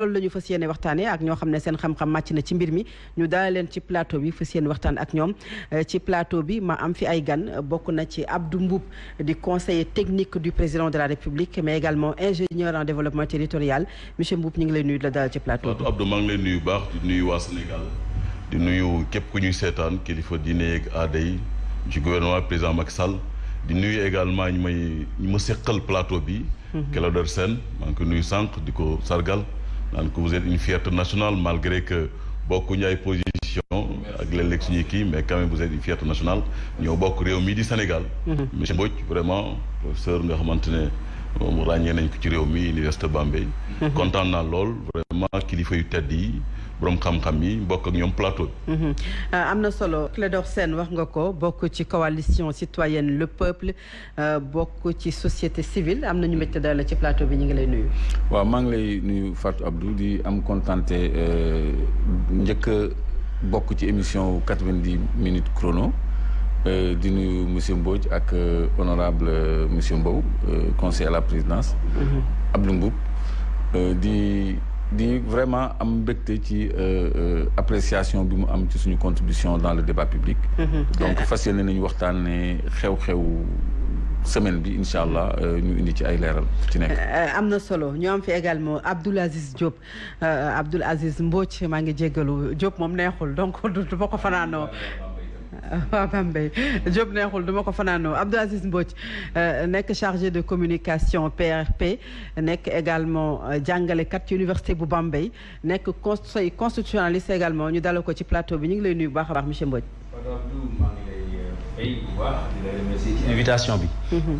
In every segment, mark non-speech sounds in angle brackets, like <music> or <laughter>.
loolu la ñu fas yéene waxtaanee ak ñoo xam ne seen xam-xam màcc na ci mbir mi ñu dalal leen ci plateau bi fas yéene waxtaan ak ñoom ci plateau bi ma am fi ay gan bokk na ci Abdou Mboup di conseiller technique du président de la République mais également ingénieur en développement territorial monsieur Mboup ñu ngi lay nuyu la dalal ci plateau bi. Abdou maa ngi lay nuyu baax di nuyu waa Sénégal di nuyu képp ku ñuy seetaan kilifa diine yeeg aada yi ci gouvernement président Macky Sall di nuyu également ñu may ñu ma seqal plateau bi. Clédor Sène maa ngi ko nuyu sànq di ko sargal. Naan vous êtes une fierté nationale malgré que bokkuñu ay position ak léeg-léeg suñuy kii mais quand même vous êtes une fierté nationale. Ñoo bokk réew mii di Sénégal. Monsieur Mbodj vraiment professeur nga xamante ne moom ràññee nañ ko ci réew mi université Bambey. Kontaan naa lool vraiment kilifa yu tedd yi borom xam-xam yi bokk ak ñoom plateau bi. am na solo Clédor Sène wax nga ko bokk ci coalition citoyenne le peuple bokk ci société civile am na ñu métti daal ci plateau bi ñu ngi lay nuyu. waaw maa ngi lay nuyu Fatou Abdou di am kontante njëkk a bokk ci émission quatre-vingt-dix minutes chrono di nuyu monsieur Mbodj ak honorable monsieur Mbow conseiller à la présidence. Abdou Mboup di. Di vraiment am mbégte ci appréciation bi mu am ci suñu contribution dans le débat public. Donc fas yéene nañu waxtaane xew-xew semaine bi incha allah ñu indi ci ay leeral ci nekk. Am na solo. Ñu am fi également Abdoul Aziz Diop. Abdoul Aziz Mbodj maa ngi jéggalu. Diop moom neexul donc <laughs> du ma ko fanaanoo <laughs> waaw Bambey Diop neexul duma ko fanaanoo Abdou Aziz Mbodj nekk chargé de communication PRP nekk également jàngalekat ci université bu Bambey nekk conseil constitutionnaliste également ñu dalal ko ci plateau bi ñu ngi lay nuyu bu baax a baax monsieur Mbodj. maa ngi lay fay bu baax di la remercier ci invitation bi.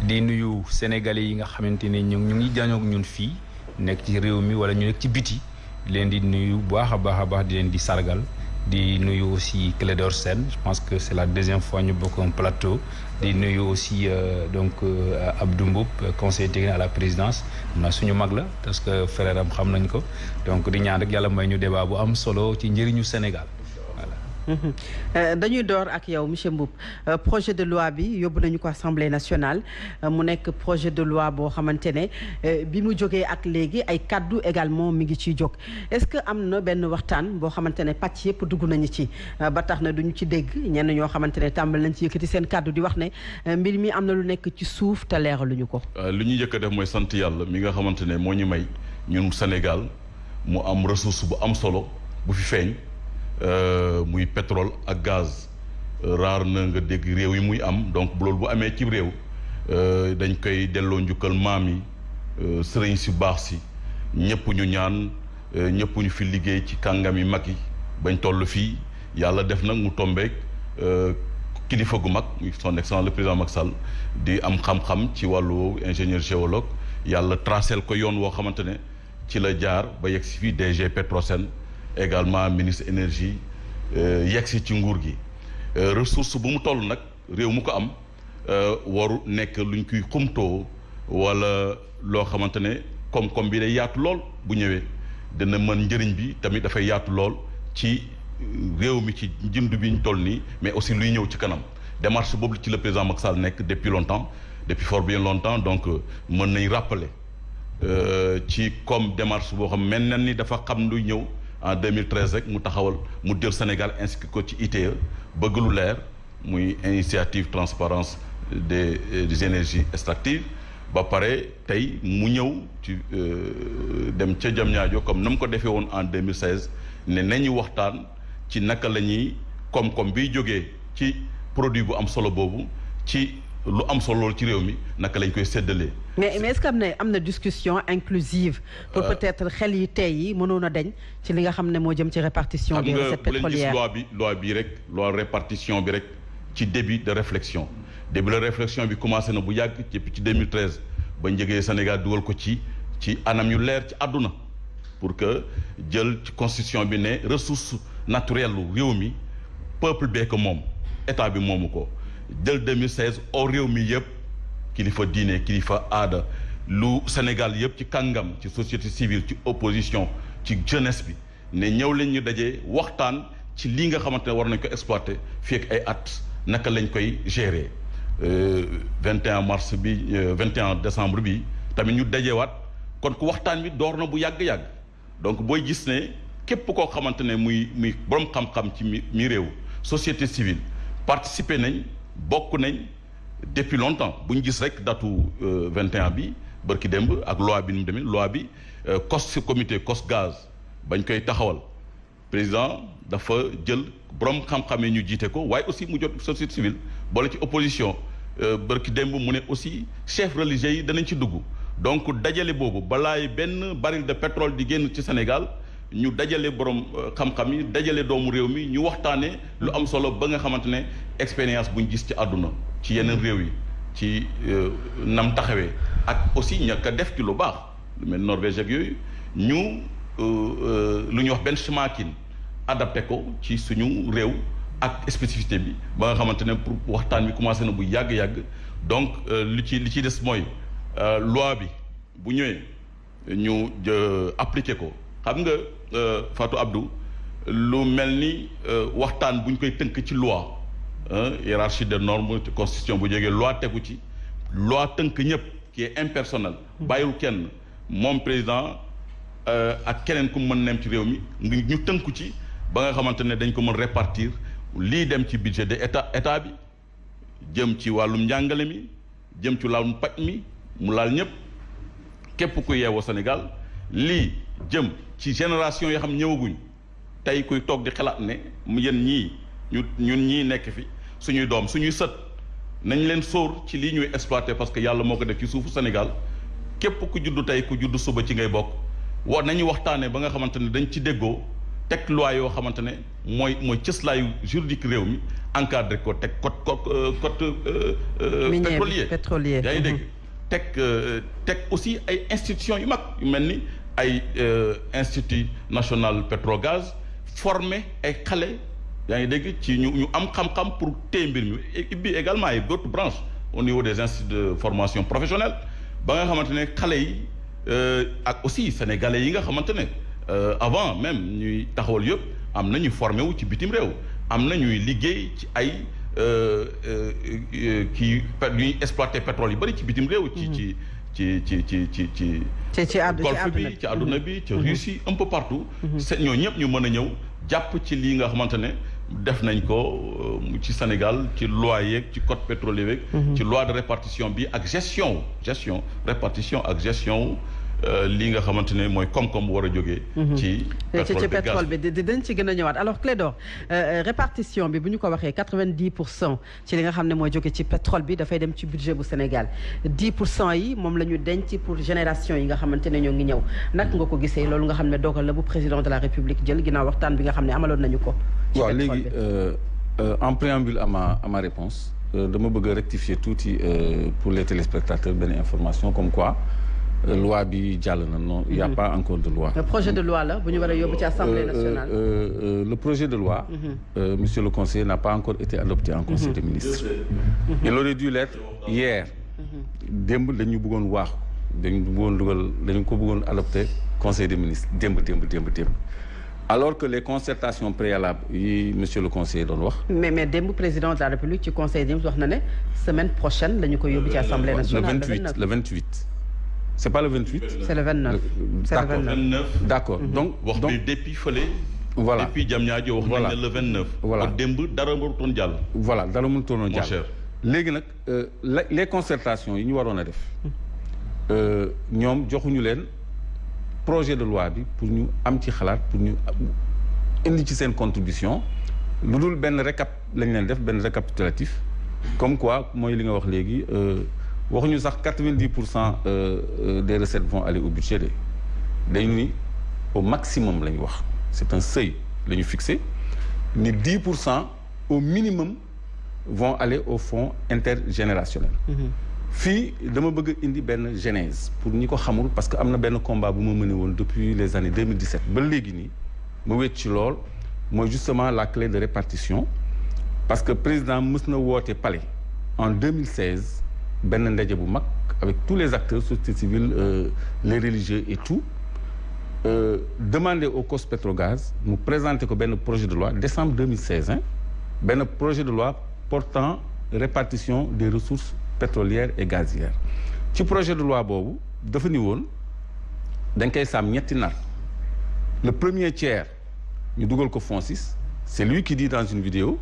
di nuyu sénégalais yi nga xamante ne ñu ñu ngi jàñoog ñun fii nekk ci réew mi wala ñu nekk ci biti di leen di nuyu bu baax a baax a baax di leen di sargal. Di nuyu aussi Clédor Sène. Je pense que c'est la deuxième fois ñu bokk un plateau. Di nuyu aussi donc Abdou Mboup conseiller à la présidence. Na suñu mag la parce que frère am xam nañ ko. Donc di ñaan rek may ñu débat bu am solo ci Sénégal dañuy door ak yow monsieur Mboup. Projet de loi bi yóbbu nañu ko assemblée nationale. Mu nekk projet de loi boo xamante ne bi mu jógee ak léegi ay kaddu également mi ngi ciy jóg. Est-ce que am na benn waxtaan boo xamante ne pàcc yëpp dugg nañu ci? Ba tax na duñu ci dégg. Ñenn ñoo xamante ne tàmbal nañ ci yëkkati seen kaddu di wax ne mbir mi am lu nekk ci suuf te leeraluñu ko. li a def mooy sant yàlla mi nga xamante ne ñu may ñun Sénégal mu am ressource bu am solo bu fi feeñ. Euh, muy pétrole ak gaz. Raar na nga dégg réew yi muy am. Donc loolu bu amee ci réew dañ koy delloo njukkal maam yi sëriñ si baax si. Ñëpp ñu ñaan ñëpp ñu fi liggéey ci kàngam yi mag yi. Bañ toll fii yàlla def nag mu tombeek kilifa gu mag son excellence le président Macky Sall di am xam-xam ci wàllu ingénieur géologue. Yàlla tracel ko yoon woo xamante ne ci la jaar ba yegg si fii DG Petrosen. Également ministre énergie yegg si ci nguur ko am waru luñ wala ne bi day bu dina mën bi tamit ci mais aussi luy ci kanam. Démarche le président Macky depuis longtemps depuis fort bien longtemps donc mën rappeler ci comme démarche xam en 2013 rek mu taxawal mu jël Sénégal inscrit ko ci ITE initiative transparence des des énergies extractives. Ba tey mu ñëw ci dem ca comme na ko en 2016 ne nañu waxtaan ci naka la ñuy koom-koom produit bu am lu am solo loolu ci réew mi naka lañ koy séddalee. mais mais est-ce que am na am na discussion inclusive. pour peut-être xel yi tey yi mënoon a deñ ci li nga xam ne moo jëm ci répartition des recettes pétrolières loi bi loi bi rek loi répartition bi rek ci début de réflexion. début de réflexion bi commencé na bu yàgg depuis ci 2013 ba njëgee Sénégal dugal ko ci ci anam yu leer ci àdduna pour que jël ci constitution bi ne ressource naturelle lu réew mi peuple bee ko moom état bi moomu ko. Jël 2016 au réew mi yëpp kilifa diine kilifa aada lu Sénégal yëpp ci kàngam ci société civile ci opposition ci jeunesse bi ne ñëw leen ñu dajee waxtaan ci lii nga xamante ne war nañ ko exploiter fii ak ay at naka lañ koy gérer. 21 mars bi 21 décembre bi tamit ñu dajewaat kon ku waxtaan bi door na bu yàgg-yàgg. Donc booy gis ne képp koo xamante ne muy muy borom xam-xam ci mi mi réew société civile participer nañ bokk nañ depuis longtemps. Bu ñu gis rek datu 21 bi bërki démb ak loi bi bi COS comité COS gaz bañ koy taxawal. Président dafa jël borom xam-xam yi ñu jiite ko aussi mu société civile boole ci opposition. Bërki démb mu aussi chef religieux yi danañ ci dugg. Donc dajale boobu balaay benn baril de pétrole di génn Sénégal ñu dajale borom xam-xam yi dajale doomu réew mi ñu waxtaanee lu am solo ba nga xamante expérience bu ñu gis ci àdduna ci yeneen réew yi ci nam taxawee. Ak aussi ñàkk a def ci lu baax lu Norvège ak yooyu. Ñu lu ñuy wax benchmarking adapté ko ci suñu réew ak spécificité bi ba nga pour waxtaan bi commencé na bu yàgg-yàgg donc li ci li ci des loi bi bu ñëwee ñu appliqué ko xam nga Fatou Abdou lu mel ni waxtaan bu ñu koy tënk ci loi hiérarchie de normes constitution bu jógee loi tegu ci loi tënk ñëpp qui est impersonnel bàyyiwul kenn moom président ak keneen ku mën nem ci réew mi ñu tënku ci ba nga xamante ne dañ ko mën répartir lii dem ci budget de état état bi jëm ci wàllum njàngale mi jëm ci wàllum paj mi mu laal ñëpp képp ku yeewoo Sénégal lii jëm ci génération yoo xam ñëwaguñ tey kuy toog di xalaat ne mu yéen ñii ñu ñun ñii nekk fi suñuy doom suñuy sët nañ leen sóor ci lii ñuy exploité parce que yàlla moo ko def ci suufu Sénégal képp ku juddu tey ku juddu suba ci ngay bokk wa nañu waxtaanee ba nga xamante ne dañ ci déggoo teg loi yoo xamante ne mooy mooy cëslaayu juridique réew mi encadré ko teg code code code pétrolier. pétrolier. Yaa ngi dégg? Teg teg aussi ay institutions yu mag yu mel ni ay institut national pétrogaz formé ay xale yaa ngi dégg ci ñu ñu am xam-xam pour téye mbir mi ibbi également ay d'autres branches au niveau des instituts de formation professionnelle ba nga xamante ne xale yi ak aussi sénégalais yi nga xamante ne avant même ñuy taxawal yëpp am na ñu formé wu ci bitim réew am na ñuy liggéey ci ay kii ñuy exploité pétrole yu bëri ci bitim réew. ci ci ci ci ci ci ci. Ci ci golfe bi ci àdduna bi ci Russie un peu partout. c'est ñoo ñëpp ñu mën a ñëw jàpp ci lii nga xamante ne def nañ ko ci Sénégal ci loi yeeg ci code pétrolier yeeg. ci loi de répartition bi ak gestion gestion répartition ak gestion. Lii nga xamante ne mooy koom-koom war a jógee. ci ci pétrole bi dañ ci gën a ñëwaat alors Clédor répartition bi bu ñu ko waxee quatre-vingt-dix pour cent ci li nga xam ne mooy jóge ci pétrole bi dafay dem ci budget bu Sénégal dix pour cent yi moom la ñu denc pour génération yi nga xamante ne ñoo ngi ñëw nag nga ko gisee? Loolu nga xam ne dogal la bu président de la République jël ginnaaw waxtaan bi nga xam ne amaloon nañu ko. ci waaw léegi en préambule à ma à ma réponse dama bëgg a rectifier tuuti pour les téléspectateurs benn information comme quoi. Loi bi jàll na non il y a pas encore de loi. le projet de loi la bu ñu war a yóbbu ci assemblée nationale. le projet de loi. monsieur le conseiller n'a pas encore été adopté en conseil des ministres. il aurait dû l'être hier. démb dañu bëggoon waax dañu bëggoon dugal dañu ko bëggoon adopté conseil des ministres démb démb démb démb. alors que les concertations préalables yi monsieur le conseiller doon wax. mais mais démb président de la république ci conseil des ministres wax na ne semaine prochaine la ñu koy yóbbu ci assemblée nationale. le 28 le 28. C'est pas le 28. c'est le 29. c'est le 29 d'accord donc wax donc bi depuis fële. voilà depuis nañ ne le 29. voilà kon démb dara warutoon jàll. voilà dara mënutoon a mon cher. léegi nag les concertations yi ñu waroon a def ñoom joxuñu leen projet de loi pour ñu am ci xalaat pour ñu indi ci seen contribution lu dul benn récap lañ leen def benn récapitulatif comme quoi mooy li nga wax léegi waxuñu sax quatre-vingt-dix pour cent des recettes vont aller au budget de dañu ni au maximum la ñu wax. C'est un seuil la ñu fixé. Ni dix pour cent au minimum vont aller au fonds intergénérationnel. Fii dama bëgg indi benn genèse pour ñi ko xamul parce que am na benn combat bu ma mëne woon depuis les années 2017 ba léegi nii ma wéet ci lool. Mooy justement la clé de répartition. Parce que président mës na woote palais en 2016 benn ndaje avec tous les acteurs société civile euh, les religieux et tout. Euh, demander au COS Petrogaz mu présenter ko benn projet de loi décembre 2016 hein. Projet de loi portant répartition des ressources pétrolières et gazières. Ci projet de loi boobu dafa ni woon dañ koy le premier tiers ñu ko c'est lui qui dit dans une vidéo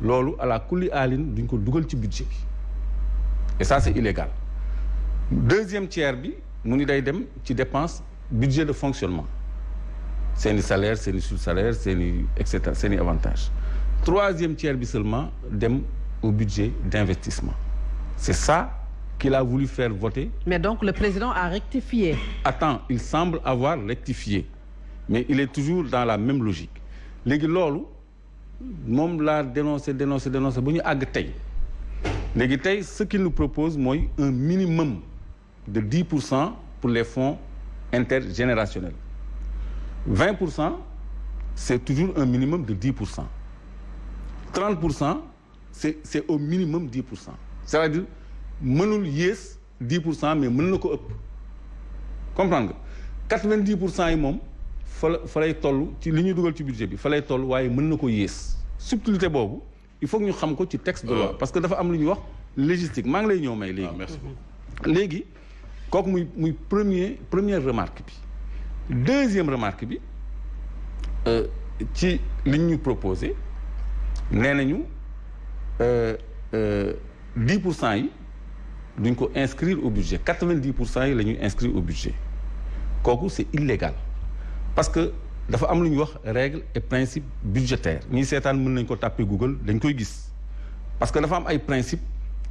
loolu à la duñ ko budget et ça c'est illégal. Deuxième tiers bi mu ni day dem ci dépense budget de fonctionnement. Seeni salaire seeni sous-salaire seeni et cetera seeni avantages. Troisième tiers bi seulement dem au budget d'investissement. C'est ça qu'il a voulu faire voter. Mais donc le président a rectifié. Attends il semble avoir rectifié. Mais il est toujours dans la même logique. Léegi loolu moom laa dénoncé dénoncé dénoncé ba ñu àgg tey ce qu'il nous propose mooy un minimum de 10 pour cent pour les fonds intergénérationnels. 20 pour cent c'est toujours un minimum de 10 pour cent. 30 pour cent c'est c'est au minimum 10 pour cent. C'est-à-dire mënul yées 10 pour cent mais mën na ko ëpp. Comprendre nga? 90 pour cent yi moom fa la fa lay toll ci li ñuy dugal ci budget bi fa lay toll waaye mën na ko boobu il faut que ñu xam ko ci texte de loi. Parce que dafa am lu ñuy wax légistique maa ngi lay ñëw may ah léegi merci. Léegi kooku muy muy premier première remarque bi. Deuxième remarque bi euh, ci li ñu proposé nee nañu dix pour cent yi duñ ko inscrire au budget. quatre-vingt-dix pour cent yi la ñuy inscrire au budget. Kooku c'est illégal. Parce que dafa am lu ñuy wax règle et principe budgétaire ñi seetaan mën nañ ko tàppee Google dañ koy gis parce que dafa am ay principe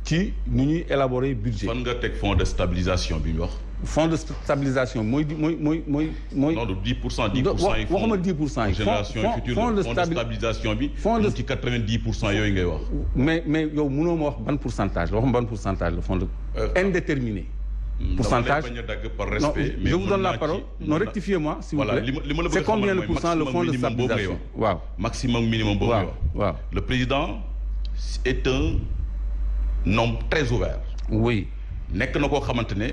ci nu ñuy élaborer budget fan nga teg fonds de stabilisation bi ñu wax? fonds de stabilisation mooy di mooy mooy mooy mooy non de 10 pour cent 10 pour cent yi. waxuma 10 pour cent yi génération future fonds de fonds de stabi- stabilisation bi. fonds de- mu ci 90 pour cent yooyu ngay wax. mais mais yow mënoo ma wax ban pourcentage waxuma ban pourcentage le fonds de Euh, indéterminé pourcentage non je vous donne la parole non rectifiez-moi s'il vous plaît c'est combien de pourcent le fonds de stabilisation waaw maximum minimum boobu waaw le président est un homme très ouvert. oui nekk na koo xamante ne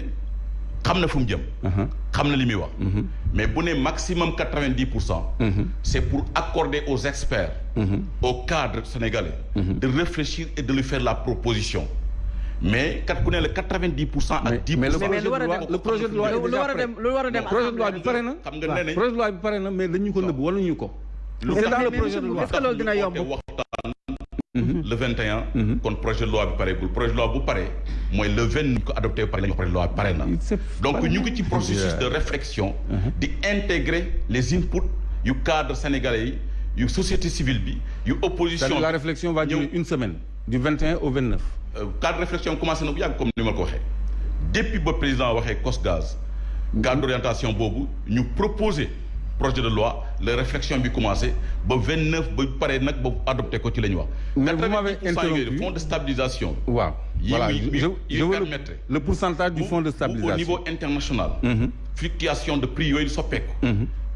xam na fu mu jëm. uh-huh, xam na li muy wax. mhm, mais bu ne maximum 90 pour cent. mhm, c'est pour accorder aux experts. mhm. au cadre sénégalais. De réfléchir et de lui faire la proposition. Mais kat ku ne la 90 pour cent mais ak 10 mais pour le cent. mais projet de loi lu war a dem lu war a dem projet de loi bi pare na xam nga nañ projet de loi bi pare na mais dañu ko nëbb wala ñu ko c'est dans le projet de loi est-ce que loolu dina yomb? Waxtaan Mhm. le 21. Mhm. kon projet de loi bi projet de loi bu pare mooy le 20 ñu ko adopté pare la ñu wax projet de loi bi pare na. C'est donc ñu ngi ci processus de réflexion. Mhm. di intégrer les inputs yu cadre sénégalais yi yu société civile bi yu opposition C'est-à-dire la réflexion va durer une semaine du 21 au 29 Euh, cadre réflexion commencé na bu yàgg comme ni ma ko waxee depuis ba président waxee COSGAZ cadre d'orientation boobu ñu proposer projet de loi la réflexion bi commencé ba 29 ba pare nag ba adopté ko ci la ñu wax. Mais vous m'avez 90% yooyu interrompu. fonds de stabilisation. waaw voilà je, je veux le, pourcentage du fonds de bu au stabilisation niveau international. Mhm, fluctuation de prix yooyu soppeeku.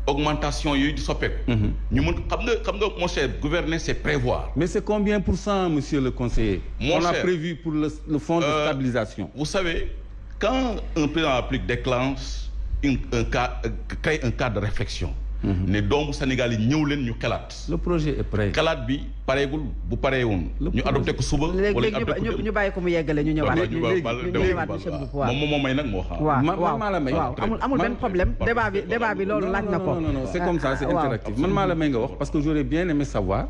Augmentation yooyu di soppeeku. mhm. ñu mën xam nga xam nga mon cher gouverner c'est prévoir. mais c'est combien pour cent monsieur le conseiller? Mon on a prévu pour le, le fonds de Euh, stabilisation Vous savez, quand un président applique déclenche une, un cas, euh, crée un cadre de réflexion. Ne doomu Sénégal yi ñëw leen ñu xalaat. le projet est prêt xalaat bi pareegul bu paree woon. Le ñu adopté ko suba. léegi wala léegi ñu adopté ñu ko ñu bàyyi ko mu yeggale ñu ñëwaat waaw ñu léegi ba- ñu ba- ñëwaat ba- monsieur ba- Mboup waaw moom moom may nag moo xam. waaw man waaw maa la may. waaw amul amul Man- benn problème man- débat bi débat bi loolu laaj na ko non non non c'est comme ça c'est Ah, interactif man maa la may nga wax parce que j'aurais bien aimé savoir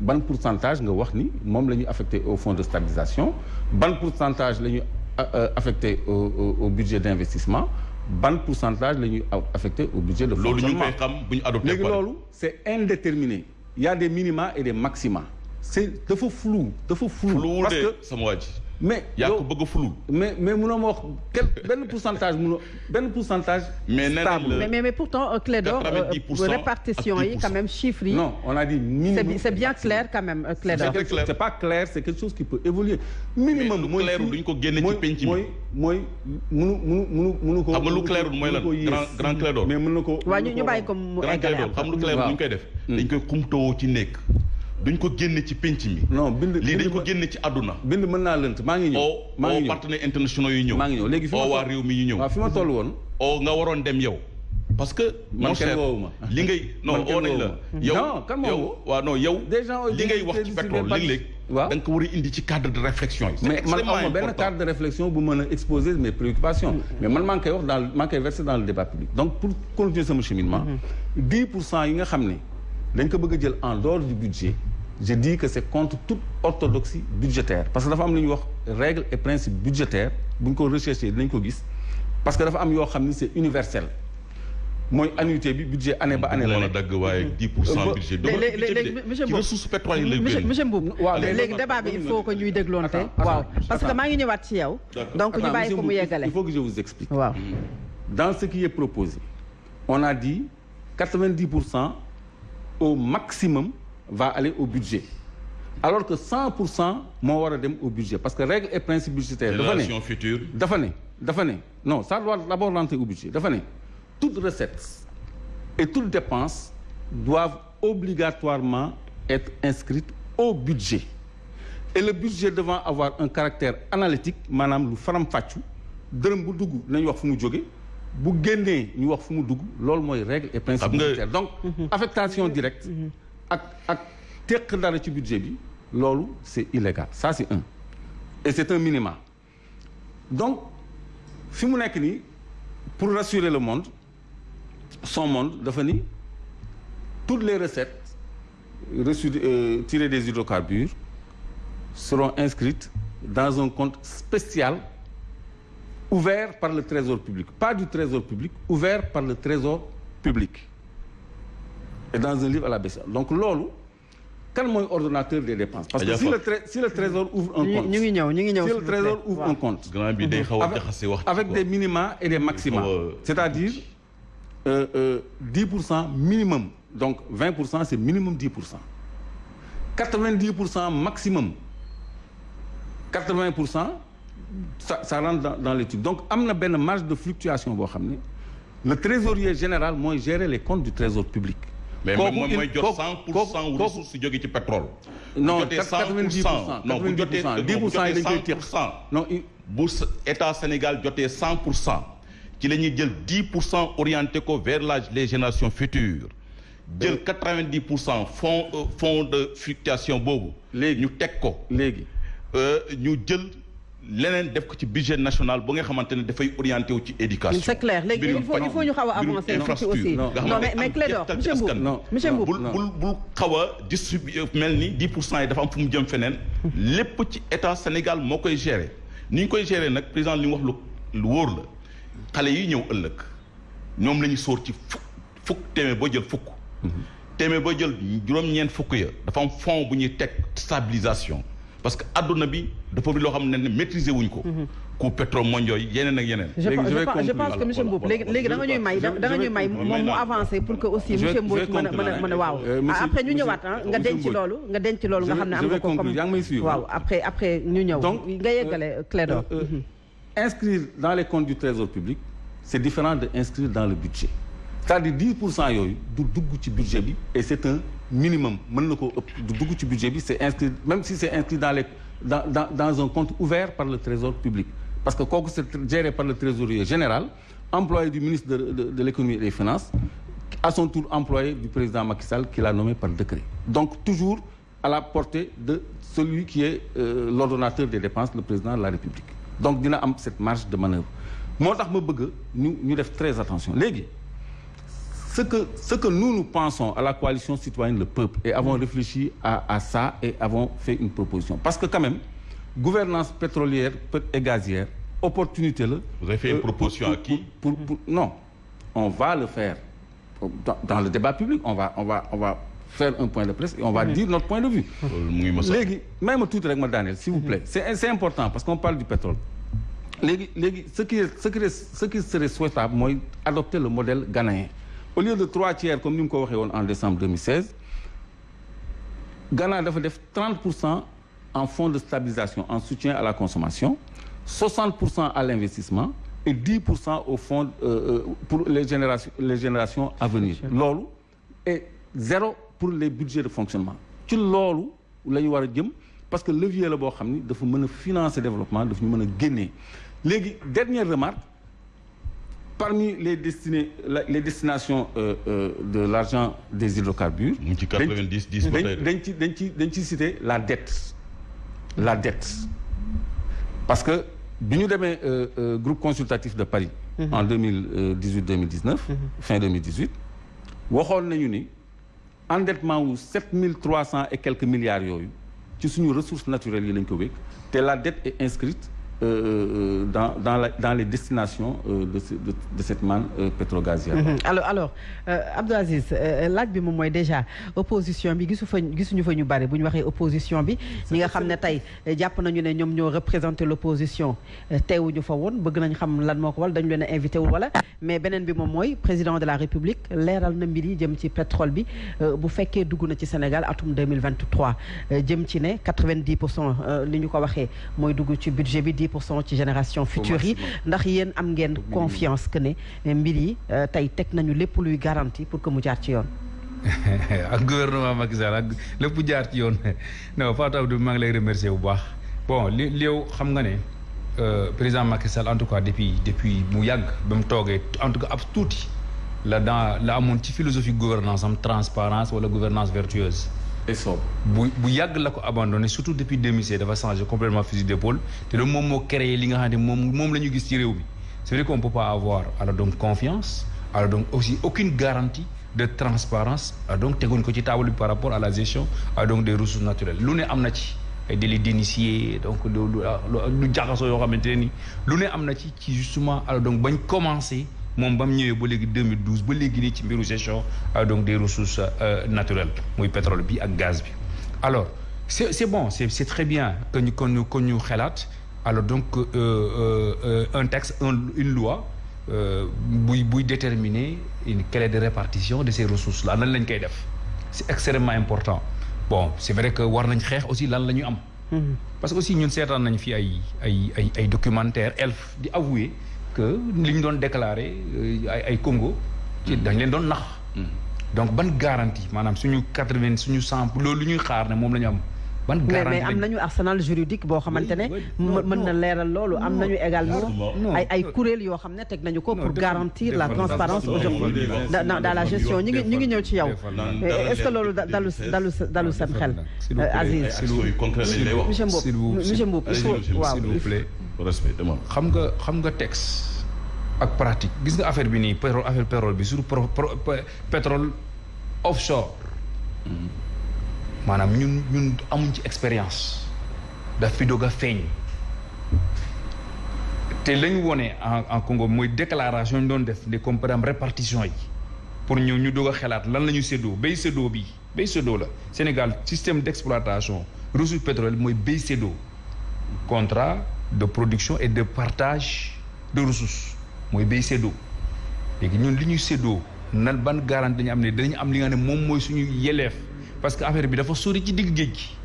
ban pourcentage nga wax ni moom la ñu affecté au fonds de stabilisation ban pourcentage la ñu euh, euh, affecté au, au, au budget d'investissement ban pourcentage la ñuy affecté au budget de loolu ñu fonctionnement koy xam bu ñu adopté léegi pare. loolu c'est indéterminé il y a des minima et des maxima c'est dafa flou dafa flou parce que sama waa ji. Mais yaa yow- ko bëgg a flou. mais mais mënoo ma wax quel benn pourcentage mënoo benn pourcentage Mais stable pourtant euh, Clédor euh, 90% répartition yi ak quand même chiffres yi non on a dit c'est minimum bi- c'est bien clair quand même euh, c'est Clédor pas clair c'est quelque chose qui peut évoluer minimum Mais lu mooy clairul fii- duñ ko génne ci mooy- penc mi. mooy mooy munu munu munu munu ko xam nga lu munu ko- clairul mooy lan? munu ko yées. grand grand Clédor. mais mën na ko waaw ñu mën ñu na bàyyi ko ko mu grand eggale Clédor xam lu clair Waaw. bu ñu koy def. dañ koy xumtoo ci nekk. Duñ ko génne ci penc mi. non bind lii bind dañ ko ma- génne ci àdduna. bind mën naa lënt maa ngi ñëw oo maa oo ngi ñëw partenaires internationaux yi ñëw. maa ngi ñëw léegi fi ma oo waa toll- réew mi ñu ñëw. waaw fi ma toll woon oo nga waroon dem yow. parce que Man mon kenn cher woowu ma. li ngay <laughs> non Man kenn oo nañ la woowu ma. yow Non, kan moo yow woo? waaw non yow Des gens ont li ngay été wax ci décidés pétrole par- léeg-léeg waaw. da nga ko war a indi ci cadre de réflexion yi mais man benn cadre de réflexion bu mën a exposer mes préoccupations mais man maa ngi koy wax dans maa ngi koy verser dans le débat public donc pour continuer sama cheminement 10 pour cent yi nga xam ne dañ ko bëgg a jël en dehors du budget je dis que c'est contre toute orthodoxie budgétaire. Parce que dafa am lu ñuy wax règle et principe budgétaire. Bu ñu ko recherché dinañ ko gis. Parce que dafa am yoo xam ni c'est universel. Mooy annuité bi budget année ba année la a nekk. dagg waaye 10 pour cent budget. Léegi monsieur monsieur waaw, léegi léegi- débat bi il faut que ñuy dégloonte. Waaw parce que maa ngi ñëwaat ci yow. Donc ñu bàyyi ko mu yeggale. il faut que je vous explique. Waaw. Dans ce qui est proposé on a dit 90 pour cent au maximum va aller au budget. Alors que 100 pour cent moo war a dem au budget. Parce que règle et principe budgétaire dafa ne future. dafa ne dafa ne. Non ça doit d'abord rentrer au budget. Dafa ne toute recette et toute dépense doivent obligatoirement être inscrites au budget. Et le budget devant avoir un caractère analytique maanaam lu faram-fàccu dërëm bu dugg nañu wax fu mu jóge bu génnee ñu wax fu mu dugg loolu mooy règle et principe Xam nga- budgétaire donc affectation directe ak ak teq dara ci budget bi loolu c'est illégal. Ça c'est un. Et c'est un minimum donc fi mu nekk nii pour rassurer le monde son monde dafa ni toutes les recettes reçues euh, tirées des hydrocarbures seront inscrites dans un compte spécial ouvert par le trésor public. Pas du trésor public ouvert par le trésor public. Et dans un livre à la BCA donc loolu kan mooy ordonnateur des dépenses? Parce que si le tré- si le trésor ouvre un compte. si le trésor ouvre un compte. Avec, des minima et des maxima. C'est-à-dire euh, euh, 10 pour cent minimum. Donc 20 pour cent c'est minimum 10 pour cent. 90 pour cent maximum. 80 pour cent ça ça rentre dans, dans l'étude donc am na benn marge de fluctuation le trésorier général mooy gérer les comptes du trésor public mais il- jot kooku- 100 pour kooku- cent wu kooku- ressources jóge ci pétrole. non bu jotee 100 pour 90 cent non bu 90 jotee pour cent, non, 10 pour bu cent yi jotee dañ koy 100 téq pour cent non il- bu s- état Sénégal jotee 100 pour cent ci la ñuy jël 10 pour cent orienté ko vers les générations futures jël 90 pour cent fonds fonds de fluctuation boobu. Léegi. ñu teg ko léegi ñu jël leneen def ko ci budget national ba nga xamante ne dafay orienté wu ci éducation. c'est clair léegi il faut il faut ñu xaw a mbirum avancer tuuti infrastructure. aussi Non, mais mais Clédor monsieur. Non. monsieur bul bul bul xaw a distribuer mel ni 10 pour cent yi dafa am fu mu jëm feneen. <laughs> lépp ci état Sénégal moo koy gérer ni ñu koy gérer nag président li mu wax lu lu wóor la xale yi ñëw ëllëg ñoom la ñu sóor ci fukk fukk téeméer boo jël fukk. téeméer boo jël juróom-ñeent fukk ya dafa am fond bu ñuy teg stabilisation parce que adduna bi dafa bi loo xam ne ne maîtriser wuñ ko. coût pétrole mondial yi yeneen ak yeneen. je pense je vais je pense je pense conclure. que monsieur Mboup léegi léegi da nga ñuy may da nga ñuy may moom mu avancer pour que aussi monsieur Mboup mën a mën a mën a waaw monsieur- après ñu monsieur- ñëwaat ah nga monsieur denc Mboup. loolu nga denc loolu nga Je xam ne vais- am je nga vais ko comme conclure. Yaa ngi may suivre. waaw après après ñu ñëw Donc, nga yeggale Clédor Euh, euh, inscrire dans les comptes du trésor public c'est différent de inscrire dans le budget c'est-à-dire 10 pour cent yooyu du budget et c'est un minimum budget même si c'est inscrit dans un compte ouvert par le trésor public. Parce que kooku c'est géré par le trésorier général employé du ministre de de, et des finances à son tour employé du président Macky Sall qui l'a nommé par décret. Donc toujours à la portée de celui qui est euh, l'ordonnateur des dépenses le président de la République. Donc dina am cette marge de manœuvre. Moo tax ma bëgg def très attention ce que ce que nous nous pensons à la coalition citoyenne le peuple et avons réfléchi à à ça et avons fait une proposition. Parce que quand même gouvernance pétrolière et gazière opportunité la Vous avez fait une proposition pour- à qui pour, pour, pour- non. On va le faire dans, dans le débat public. On va on va on va faire un point de presse et on va dire notre point de vue. Ma tuuti rek ma daaneel s'il vous plaît. C'est c'est important parce qu'on parle du pétrole. Ce qui ce qui ce qui serait souhaitable mooy adopter le modèle ghanéen au lieu de trois tiers comme ni mu ko waxee woon en décembre 2016 Ghana dafa def 30 pour cent en fonds de stabilisation en soutien à la consommation 60 pour cent à l'investissement et 10 pour cent au fonds euh, euh, pour les générations les générations à venir. Loolu et zéro pour les budgets de fonctionnement. Ci loolu la ñu war a jëm parce que levier la boo xam ni dafa mën a financer développement dafa ñu mën a génnee léegi dernière remarque parmi les destinations euh, euh, de l'argent des hydrocarbures mu ngi ci 90 10 ba tey dañ dañ ci dañ ci dañ ci citer la dette la dette. Parce que demee euh, groupe consultatif de Paris en 2018 2019 fin 2018 waxoon nañu ni endettement wu 7300 et quelques milliards yooyu ci suñu ressources naturelles yi lañ ko la dette est inscrite euh, euh, dans dans la dans les destinations euh, de ce- de de cette manne euh, pétro-gazière. Mhm. alors alors euh, Abdou Aziz euh, laaj bi moom mooy déjà opposition bi gisu fa gisuñu fa ñu bari bu ñu waxee opposition bi ñi nga xam ne tey jàpp nañu ne ñoom ñoo l'opposition teewuñu fa woon bëgg nañ xam lan moo ko dañu leen a invité wul wala mais beneen bi moom mooy président de la république leeral na mbir yi jëm ci pétrole bi euh, bu fekkee dugg na ci Sénégal atum 2023 euh, jëm ci ne 90 pour cent li ñu ko waxee mooy dugg ci budget bi 10 pour cent ci génération future yi ndax yéen am ngeen confiance que ne mbir yi euh, tey teg nañu lépp luy garantie pour que mu jaar ci yoon. <laughs> Ak gouvernement Macky Sall ak lépp jaar ci yoon. <laughs> Non Fatou Abdou maa ngi lay remercier bu baax. Bon li yow xam nga ne euh, président Macky Sall en tout cas depuis depuis mu yàgg ba mu toogee en tout cas ab tuuti la dans la amoon ci philosophie gouvernance am transparence wala gouvernance vertueuse et sobre. bu abandonné surtout depuis 2016 dafa changé complètement fusil d'épaule créé ne c'est vrai qu'on peut pas avoir alors donc confiance alors donc aussi aucune garantie de transparence alors donc par rapport à la gestion alors donc des ressources naturelles. Lu ne am na ci d'initié donc lu lu jaxasoo yoo commencé moom ba mu ñëwee ba léegi 2012 ba léegi nii ci mbiru gestion euh, donc des ressources euh, naturelles muy pétrole bi ak gaz bi. Alors c'est c'est bon c'est c'est très bien que ñu que ñu alors donc euh, euh, un texte un une loi buy buy déterminer une clé de répartition de ces ressources là nan lañ koy def? C'est extrêmement important. Bon c'est vrai que war nañ xeex aussi lan la ñu am. Parce que aussi ñun seetaan nañ fi ay ay ay ay documentaire elf di avouer que li ñu doon déclarer euh, ay ay Congo ci dañ leen doon nax. Donc ban garantie maanaam suñu quatre-vingt suñu cent loolu lu ñuy xaar ne moom la ñu am ban mais garantie mais am lañ- nañu arsenal juridique boo xamante ne oui, mën non, mën na non. leeral loolu. Am nañu également non. ay ay kuréel yoo xam ne teg nañu ko Non, pour garantir la transparence aujourd'hui dans la gestion. Ñu ngi ñu ngi ñëw ci yow. defal- naan Mais dara est-ce que loolu dalu dalu dalu seen xel vous plaît. Monsieur Mboup monsieur Mboup il faut waaw s'il vous plaît respect dama xam nga xam texte pratique. Gis pétrole pétrole pétrole offshore. Maanaam ñun ñun expérience. Daf fi doog a feeñ. Te wone en en Congo mooy déclaration ñu doon def répartition pour ñu ñu doog a xalaat lan la système d'exploitation ressources pétrolières mooy contrat de production et de partage de ressources. Mooy béy séddoo léegi ñun li ñuy séddoo nan ban garantie dañu am ne dañu am li nga ne moom mooy suñu yeleef parce que affaire bi dafa sori ci digg géej gi.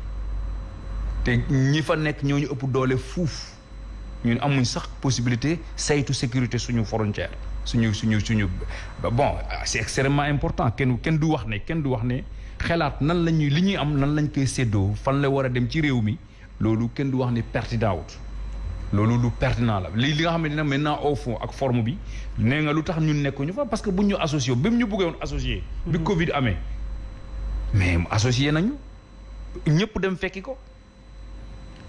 Te ñi fa nekk ñoo ñu ëpp doole fuuf. Ñun amuñ sax possibilité saytu sécurité suñu frontière suñu suñu suñu bon c'est extrêmement important. Kenn kenn du wax ne kenn du wax ne xelaat nan la ñuy li ñuy am nan lañ koy séddoo fan dem ci réew mi loolu kenn du wax ne pertinent wut loolu lu pertinent la li li nga ne maintenant au fond ak forme bi nee nga lu tax ñun nekkuñu fa parce que buñ ñu associé bi mu ñu bëggee woon associé bi Covid amee mais associé nañu ñëpp dem fekki ko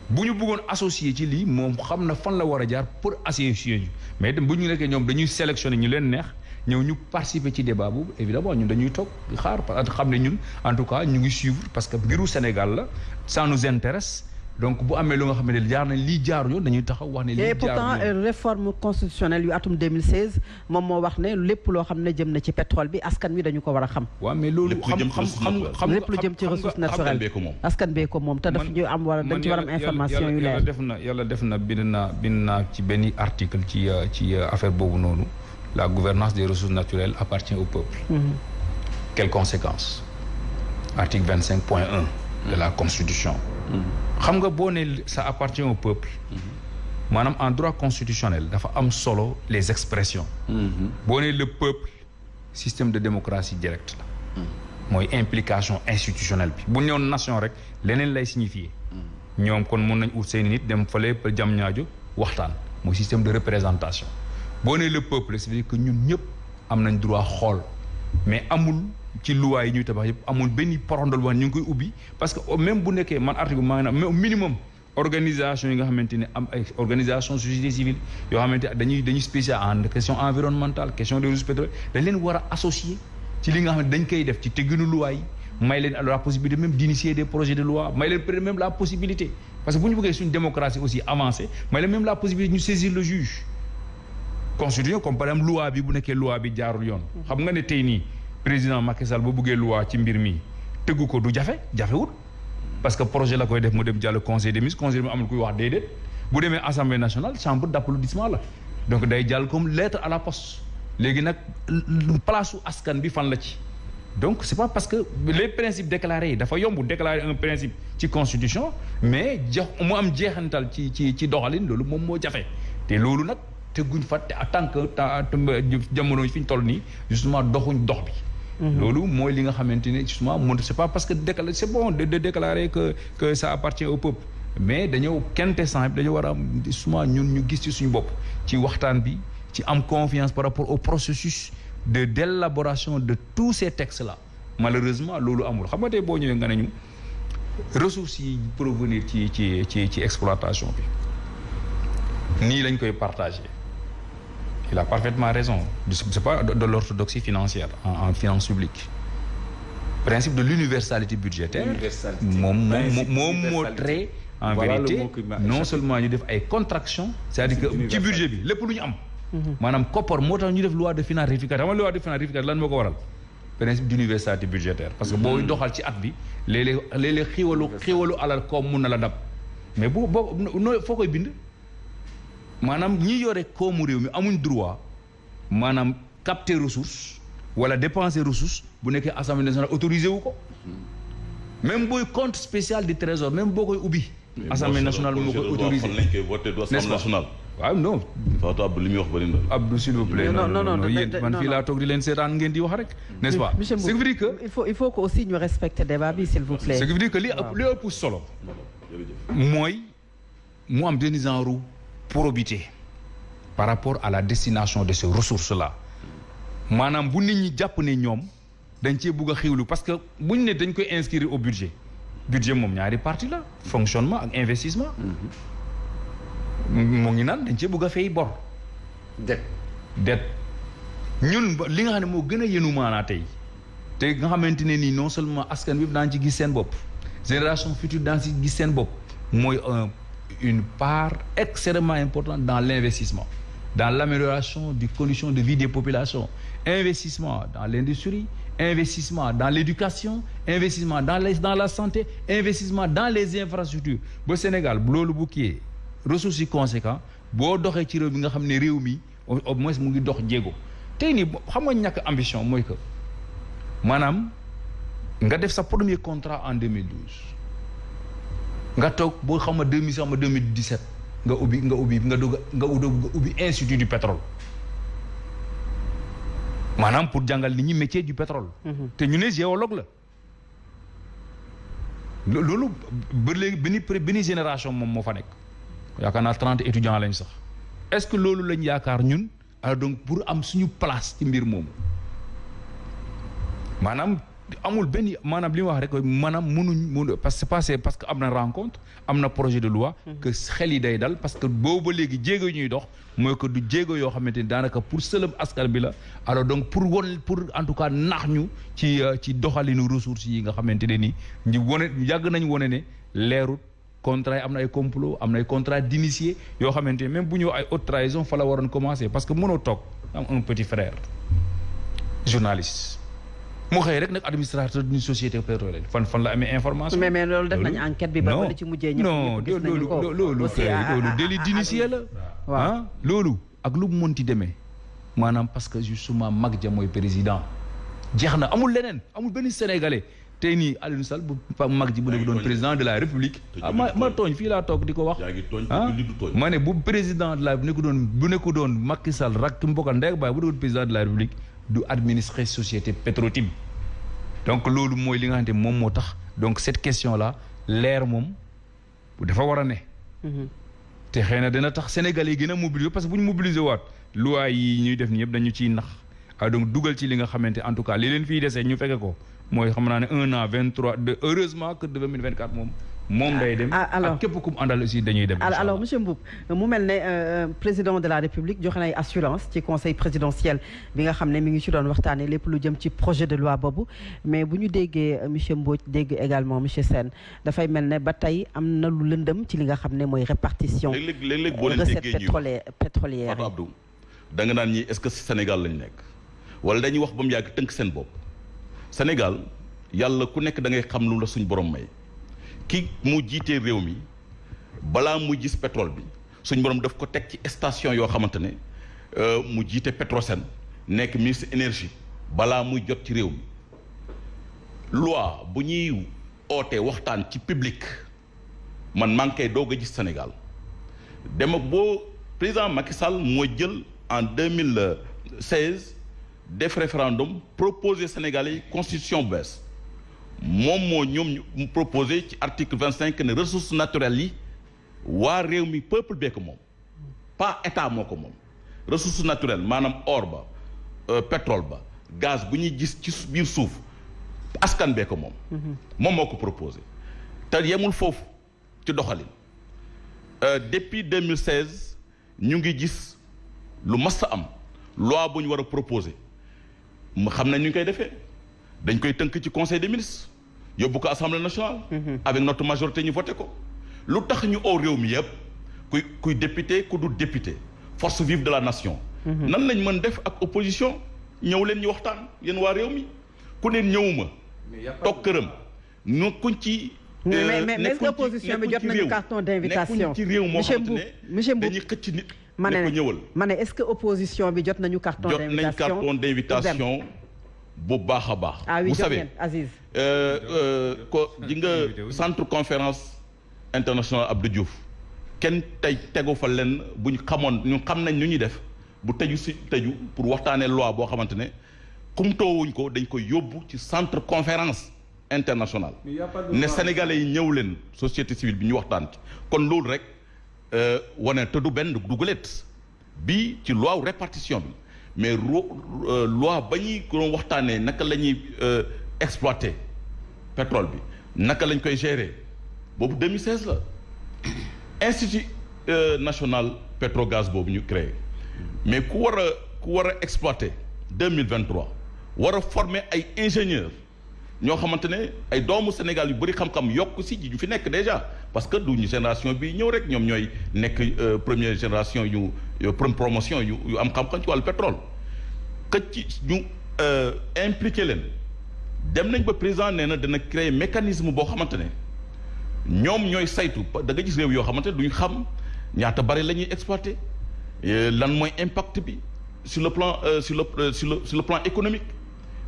bu ñu bëggoon associé ci lii moom xam na fan la war a jaar pour associer ñu mais dem bu ñu nekkee ñoom dañuy sélectionner ñu leen neex ñëw ñu participer ci débat boobu évidemment ñun dañuy toog xaar parce que xam ne ñun en tout cas ñu ngi suivre parce que mbiru Sénégal la ça nous intéresse donc bu amee lu nga xam ne jaar nañ lii jaaru yoon dañuy taxaw wax ne lii et jaaru pourtant euh, réforme constitutionnelle yu atum 2016 moom moo wax ne lépp loo xam ne jëm na ci pétrole bi askan wi dañu ko war a xam. Waaw mais loolu xam xam xam lépp lu jëm ci ressource askan naturelle ko moom. askan bee ko moom te daf ñu am war a dañ ci war a am man information yàlla- yu yàlla leer. def na yàlla def na bind naa bind naa ci benn article ci euh, ci euh, affaire boobu noonu. La gouvernance des ressources naturelles appartient au peuple. Quelles conséquences? Article vingt cinq point un de la constitution xam nga boo ne ça appartient au peuple maanaam en droit constitutionnel dafa am solo les expressions. Boo ne le peuple système de démocratie directe la. Mooy implication institutionnelle bi. Bu ñëw nation rek leneen lay signifier. Ñoom kon mun nañ ut seeni nit dem fële ba jam ñaajo waxtaan. Mooy système de représentation. Boo nee le peuple ça veut dire que ñun ñëpp am nañ droit xool. Mais amul ci loi yi ñuy tabax yëpp amul benn porondol ñu koy ubbi parce que même bu nekkee man article maa ngi mais au minimum organisation yi nga xamante ne am ay organisation société civile yoo xamante dañuy dañuy spécial en question environnementale question des ressources pétrolières dañ leen war a associer ci li nga xam ne dañ koy def ci tegginu yi may leen la possibilité même d'initier des projets de loi may leen même la possibilité parce que bu ñu bëggee suñu démocratie aussi avancée may leen même la possibilité ñu saisir le juge. Constitution comme par exemple loi bi bu nekkee loi bi jaarul yoon. Xam nga ne tey nii président Macky Sall bu loi ci mbir mi ko du parce que projet la koy def mu dem jàll conseil des ministres conseil ministres amul kuy assemblée nationale chambre d'applaudissement la. Donc day comme lettre à la poste. Léegi nag place su askan bi fan la ci. Donc c'est pas parce que les principes déclarés dafa yomb déclarer un principe ci constitution mais jox mu am ci ci ci te te en tant que jamono justement bi loolu mooy li nga xamante ne justement mun c'est pas parce que décla c'est bon de de déclarer que que ça appartient au peuple. Mais dañoo quintessence dañoo war a am justement ñun ñu gis ci suñu bopp ci waxtaan bi ci am confiance par rapport au processus de d'élaboration de tous ces textes là malheureusement loolu amul. Xam nga tey boo ñëwee nga ne ressources yi provenir ci ci ci exploitation bi nii lañ koy partager il a parfaitement raison. C'est pas de l'orthodoxie financière en, en finance publique principe de l'universalité budgétaire trait en vérité non seulement ñu def ay contraction c'est-à-dire que ci budget lu ñu am. Maanaam koppar moo tax ñu def loi de finances rectificative. Xam loi de finances rectificative lan moo ko waral? Principe d'universalité budgétaire. Parce que booy doxal ci at bi léeg-léeg léeg-léeg xiiwalu xiiwalu alal koom mun na la dab. Mais bu boo noo foo koy bind? Maanaam ñi yore koomu réew mi amuñ droit maanaam capter ressource wala dépenser ressource bu nekkee assemblée nationale autorisé wu ko. Même booy compte spécial du trésor même boo koy ubbi assemblée nationale moo koy autorisé. n'est-ce pas? waaw non. Fatou Abdou li muy wax bëri na. Abdou s'il vous plaît non non non yéen man fii laa toog di leen seetaan ngeen di wax rek n'est-ce pas? Monsieur ce qui veut dire que il faut il faut que aussi ñu respecter débat bi s'il vous plaît. Ce qui veut dire que li ëpp li ëpp solo mooy mu am probité par rapport à la destination de ces ressources-là. Maanaam bu nit ñi jàpp ne ñoom dañ cee bugg a xiwlu parce que buñ ne dañ koy inscrire au budget. Budget moom ñaari partie la fonctionnement ak investissement. Mu ngi naan dañ cee bugg a fay bor. Det det ñun li nga xam ne moo gën a yenu maanaa tey te nga xamante ne nii non seulement askan bi daan ci gis seen bopp génération future daan ci gis seen bopp mooy un une part extrêmement importante dans l'investissement dans l'amélioration des conditions de vie des populations. Investissement dans l'industrie investissement dans l'éducation investissement dans les dans la santé investissement dans les infrastructures. Ba Sénégal bu kiyee ressources yi conséquent boo doxee ci réew mi nga ne au moins mu ngi dox jéego. Tey nii xam nga ñàkk ambition mooy que maanaam nga def sa premier contrat en 2012 nga toog boo xam ne 2000 xam ne 2017 nga ubbi nga ubbi nga dugg nga ubbi institut du pétrole maanaam pour jàngal nit ñi métier du pétrole. te ñu ne géologue la. loolu ba léegi benn benn génération moom moo fa nekk yaakaar naa trente étudiants lañ sax est-ce que loolu lañ yaakaar ñun alors donc pour am suñu place ci mbir moomu maanaam. Amul benn maanaam li ma wax rek maanaam mënuñ mënu parce que passé parce que am na rencontre am na projet de loi que xel yi day dal parce que boobu ba léegi jéego ñuy dox mooy que du jéego yoo xamante ni daanaka pour sëlëm askan bi la. Alors donc pour won pour en tout cas nax ñu ci ci doxalinu ressources yi nga xamante ne ni ñu wone yàgg nañ wone ne leerut contrat yi am na ay complot am na ay contrat d'initié yoo xamante même bu ñëw ay haute trahison fa la waroon commencer parce que mënoo toog am un petit frère journaliste mu xëy rek nag administrateur d'une société pétrolière fan fan la amee information? mais mais loolu def nañu enquête bi. ba wala ci mujjee ñëpp non ñëpp gis nañu ko loolu loolu loolu délit d'initié la. ah loolu ak lu mu mënti demee maanaam parce que justement mag ja mooy président jeex na amul leneen amul benn sénégalais tey nii Aliou Sall bu mag ji bu nekk doon président de la république. ah ma ma tooñ fii laa toog di ko wax. ah ma ne bu président de la bu nekk doon bu nekk doon Macky Sall rak mbokkal ndeg baay bu doon président de la république. Du administrer société Petro-Tim. Donc loolu mooy li nga xamante moom moo tax. Donc cette question là leer moom dafa war a ne. Te xëy na tax Sénégalais yi gën a mobiliser parce que bu ñu mobiliser waat loi yi ñuy def yëpp dañu ciy nax. Ah donc dugal ci li nga xamante en tout cas li leen fiy desee ñu fekke ko. Mooy xam naa ne un an vingt trois de heureusement que de deux mille vingt quatre moom moom day dem. Ah, alors. ak képp ku mu àndal aussi dañuy dem alors incha alors allah. monsieur Mboup mu mel ne euh, président de la république joxe na ay assurance ci conseil présidentiel bi nga xam ne mi ngi ci doon waxtaanee lépp lu jëm ci projet de loi boobu. Mais bu ñu déggee euh, monsieur Mbodj dégg également monsieur Sène dafay mel ne ba tey am na lu lëndëm ci li nga xam ne mooy répartition léeg-léeg léeg-léeg boo leen recette déggee ñuy wax pétrolière pétrolière Fatou Abdou da nga naan ñi est-ce que Sénégal lañ nekk? Wala dañuy wax ba mu yàgg tënk seen bopp. Sénégal yàlla ku nekk da ngay xam lu la suñ borom may ki mu jiitee réew mi balaa gis pétrole bi suñ borom daf ko teg ci station yoo xamante ne euh, mu jiite Petrosen nekk ministre énergie balaa muy jot ci réew loi bu ñuy ootee waxtaan ci public man maa ngi koy gis Sénégal. Dem ak boo président Macky Sall moo jël en deux mille seize def référendum proposé Sénégalais constitution bees moom moo ñoom ñu mu proposé ci article vingt cinq ne ressources naturelles yi waa réew mi peuple bee ko moom. Pas état moo ko moom. Ressources naturelles maanaam or ba euh, pétrole ba gaz bu ñuy gis ci su- biir suuf askan bee ko moom. Moom moo ko proposé. Te yemul foofu ci doxalin. Euh, depuis 2016 ñu ngi gis lu mas a am loi bu ñu war a proposer. Mu xam nañ ñu ngi koy defee dañ koy tënk ci conseil des ministres yóbbu ko assemblée nationale. avec notre majorité ñu voté ko. lu tax ñu oo réew mi yëpp kuy kuy député ku du député force vive de la nation. nan lañ mën def ak opposition? Ñëw leen ñu waxtaan yéen waa réew mi. Ku neen ñëwuma toog këram. Ñu kuñ ci. mais euh, mais mais est-ce que nekkuñ opposition bi nekkuñ jot nañu carton d'invitation? Nekkuñ ci réew moo monsieur xamante ne dañuy xëcc nit. ma ne ma ne est-ce que opposition bi jot nañu carton jot nañ d'invitation? carton d'invitation bu baax a baax. Ah oui vous savez Aziz. euh, euh, ko ji nga centre conférence internationale Abdou Diouf kenn tey tegu fa lenn bu ñu xamoon ñu xam nañ ñu ñuy def bu tëju si tëju pour waxtaanee loi boo xamante ne kumtoowuñ ko dañ yóbbu ci centre conférence internationale. Ne sénégalais yi ñëw leen société civile bi ñu waxtaan ci. Kon loolu rek euh, wane te du benn du gulet. Bi ci loi répartition bi mais euh, loi ba ñuy doon waxtaanee naka euh, pétrole bi naka lañ koy gérer. Boobu 2016 la. Institut euh, national pétrogaz boobu ñu créé. Mais ku war exploiter 2023 war former ay ingénieurs ñoo xamante ne ay doomu Sénégal yu bëri xam-xam déjà parce que duñu génération bi ñëw rek ñoom ñooy nekk euh, première génération promotion yu yu am pétrole. Que ci ñu euh, impliqué leen. Président nee na dana mécanisme boo xamante ne ñoom ñooy saytu da nga gis réew yoo xamante ne duñu xam ñaata exploiter euh, impact sur le plan économique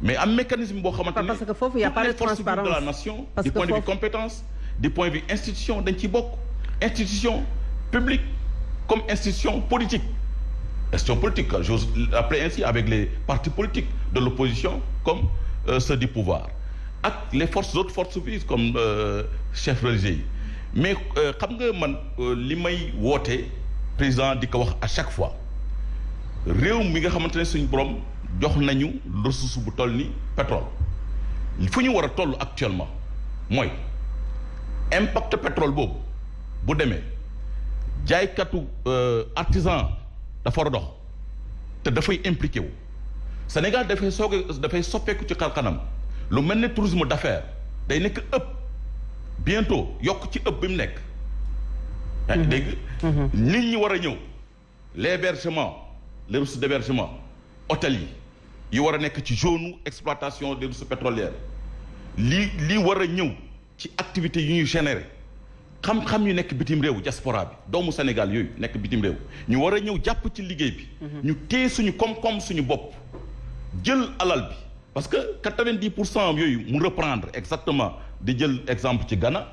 mais am mécanisme boo xamante ne Parce que foofu y a pas de vives de la transparence. nation du point de vue compétence du point de vue institution dañ ciy bokk. Institution publique comme institution politique. Institution politique j'ose l'appeler ainsi avec les partis politiques de l'opposition comme euh, ceux du pouvoir. Ak les forces autres forces vives comme euh, chefs religieux yi. Mais euh, xam nga man euh, li may woote président di ko wax à chaque fois. Réew mi nga xamante ne suñu borom jox nañu ressource bu toll ni pétrole. Fu ñu war a toll actuellement mooy impact pétrole boobu bu demee jaaykatu euh, artisan dafa war a dox te dafay impliqué wu. Sénégal dafay soog a dafay soppeeku ci xar-xanam. Lu mel ne tourisme d'affaires day nekk ëpp. Bientôt yokk ci ëpp bi mu nekk. Yaa ngi dégg? Nit ñi war a ñëw. L'hébergement les ressources d'hébergement hôtel yi yi war a nekk ci zone exploitation des ressources pétrolières. Lii lii war a ñëw ci activités yu ñuy générer xam-xam yu nekk bitim réew diaspora bi doomu Sénégal yooyu nekk bitim réew ñu war a ñëw jàpp ci liggéey bi. Ñu téye suñu koom-koom suñu bopp jël alal bi. Parce que quatre-vingt-dix pour cent yooyu mu reprendre exactement di jël exemple ci Ghana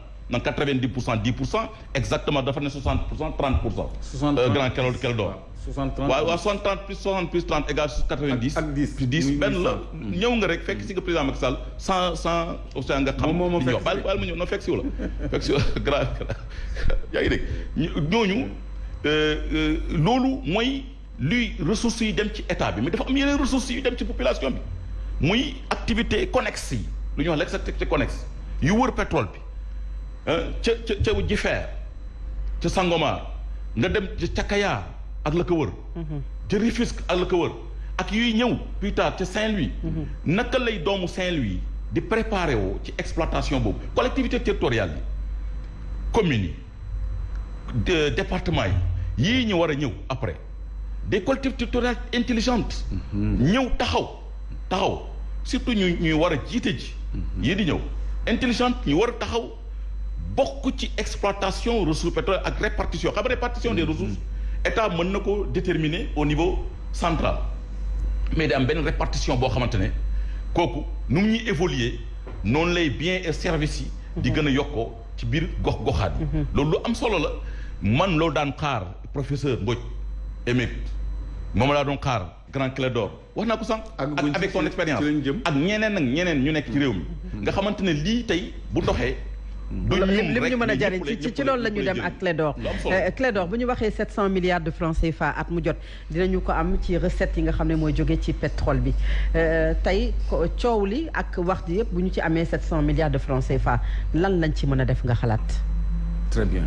pour cent dix pour cent exactement dafa ne soixante pour cent trente pour cent. 60 Euh, grand Keldo Keldo 60 waaw waaw 60 30 plus 60 plus 30 égale 90. Ak- ak 10. plus 10 Muy benn la. 800. ñëw nga rek fekk si nga président Macky Sall sans sans Océan nga xam. Moom moo ma li ñuy fekk wax si. baal baal ma ñëw non fekk si wu la. <laughs> Fekk si wu la. <laughs> Grand yaa ngi dégg. Ñu ñooñu euh, euh, loolu mooy luy ressources yi dem ci état bi. Mais dafa am yeneen ressources yu dem ci population bi. Muy activité connexe yi. Lu ñuy wax l'activité connexe yu wër pétrole bi. Ca ca ca Jifeer ca Sangomar nga dem ca Kayar ak la ko wër. ca Rufisque ak la ko wër. ak yuy ñëw plus tard ca Saint-Louis. naka lay doomu Saint-Louis di préparer woo ci exploitation collectivité territoriale yi communes yi département yi yii ñu war après. des collectivités territoriales intelligentes. ñëw taxaw taxaw. surtout ñu ñuy war a jiite ji. yii di ñëw. intelligente ñu war a taxaw bokk ci exploitation ressources pétrolières ak répartition. xam répartition des ressources état mën na ko déterminer au niveau central. Mais di am benn répartition boo xamante ne kooku nu mu ñuy évoluer noonu lay biens et services yi di gën a yokkoo ci biir gox goxaat yi. Loolu lu am solo la. Man loolu daan xaar professeur Mbodj émérite moom laa doon xaar grand Clédor. Wax naa ko sànq ak avec son expérience ak ñeneen ak ñeneen ñu nekk ci réew mi. Nga xamante ne lii tey bu doxee du lim ñu mën a jariñ ci ci loolu la ñu dem ak Clédor. Clédor bu ñu waxee 700 milliards de francs CFA at mu jot dinañu ko am ci recettes yi nga xam ne mooy jóge ci pétrole bi. Tey coow li ak wax ji yëpp bu ñu ci amee 700 milliards de francs CFA lan lañ ci mën a def nga xalaat? Très bien.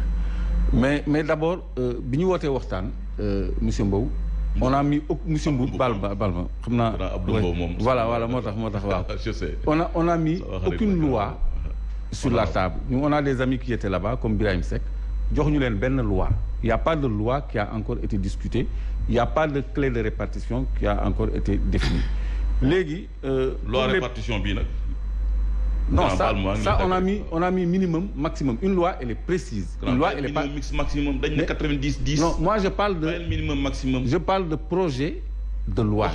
Mais mais d'abord bi ñu wootee waxtaan monsieur Mbow on a mis monsieur Mbow bal ba bal ma xam naa voilà voilà moo tax moo tax waaw. <laughs> On a on a mis aucune loi sur la table nous on a des amis qui étaient là-bas comme Birahim loi il y a pas de loi qui a encore été discutée il y a pas de clé de répartition qui a encore été définie léegi. loi répartition bii nag. non ça ça on a mis on a mis minimum maximum une loi elle est précise. une loi elle est pas maximum dañ ne 90 10. non moi je parle de minimum maximum. je parle de projet de loi.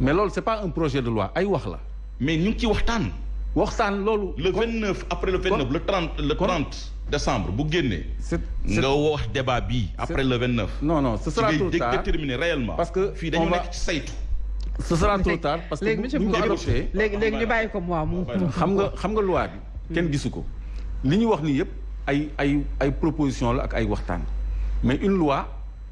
mais loolu c'est pas un projet de loi mais ngi ci waxtaan. waxtaan loolu. le 29 après le 29 le 30 le 30 décembre bu génnee. c'est nga wax débat bii. après le 29. non non ce sera trop tard déterminer réellement. parce que fii dañu nekk ci saytu. ce sera trop tard parce que léegi bu ñu ko adopté léegi léegi ñu bàyyi ko moi mu. xam nga xam nga loi bi. kenn gisu ko li ñu wax nii yëpp ay ay ay proposition la ak ay waxtaan mais une loi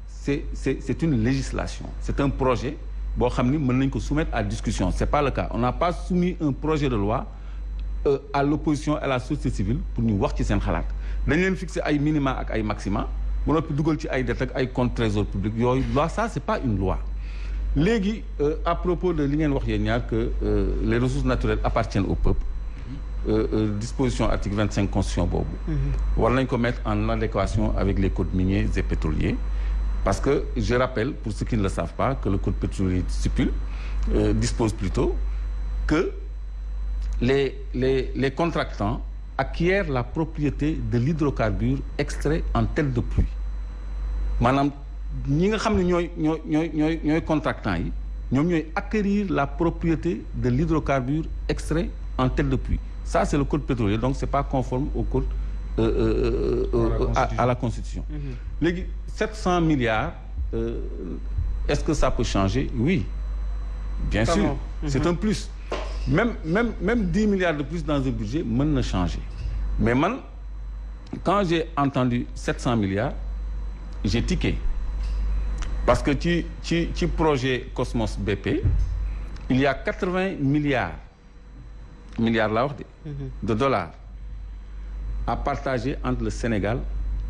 c'est c'est c'est une législation c'est un projet boo xam ni mën nañ ko soumettre à discussion c'est pas le cas on n'a pas soumis un projet de loi. Euh, à l'opposition à la société civile pour ñu wax ci seen xalaat. Dañ leen fixer ay minima ak ay maxima ba noppi dugal ci ay dette ak ay compte trésor public yooyu loi ça c'est pas une loi. Léegi euh, à propos de li ngeen wax yéen ñaar que euh, les ressources naturelles appartiennent au peuple disposition article 25 constitution boobu. War nañ ko mettre en adéquation avec les codes miniers et pétroliers. Parce que je rappelle pour ceux qui ne le savent pas que le code pétrolier stipule dispose plutôt que les les les contractants acquièrent la propriété de l'hydrocarbure extrait en tête de pluie. Maanaam ñi nga xam ne ñooy ñooy ñooy ñooy ñooy contractants yi ñoom ñooy acquérir la propriété de l'hydrocarbure extrait en tête de pluie. Ça c'est le code pétrolier donc c'est pas conforme au code euh, euh, à, à la constitution. Léegi mm-hmm. 700 milliards euh, est-ce que ça peut changer? Oui. Bien sûr. mm-hmm. c'est un plus même même même dix milliards de plus dans un budget mën na changer. Mais man quand j'ai entendu sept cent milliards j'ai tiqué. Parce que ci ci ci projet Cosmos BP il y a quatre-vingts milliards milliards laa wax de de dollars à partager entre le Sénégal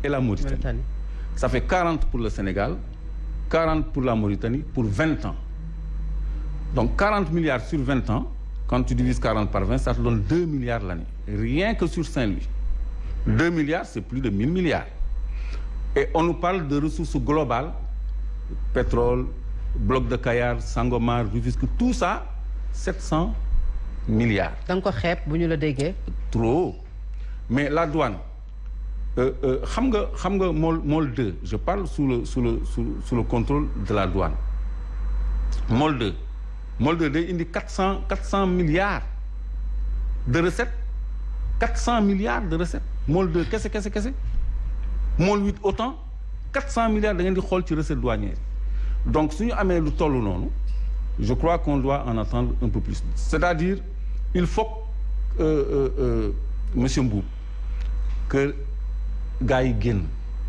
et la Mauritanie, Mauritanie. ça fait quarante pour le Sénégal quarante pour la Mauritanie pour vingt ans. Donc quarante milliards sur vingt ans quand tu divises 40 par 20 ça te donne 2 milliards l'année. Rien que sur Saint-Louis. 2 milliards c'est plus de 1000 milliards. Et on nous parle de ressources globales. Pétrole bloc de Kayar Sangomar Rufisque tout ça 700 milliards. la déggee. trop mais la douane Môle 2 je parle sous le sous le sous, sous le contrôle de la douane. 2 2 day indi 400 400 milliards de recettes. 400 milliards de recettes. Môle 2 kese kese kese. Môle 8 autant. 400 milliards ci recettes douanières donc su ñu amee lu toll noonu je crois qu'on doit en attendre un peu plus. C'est-à-dire il faut que euh, euh, monsieur Mboup que génn.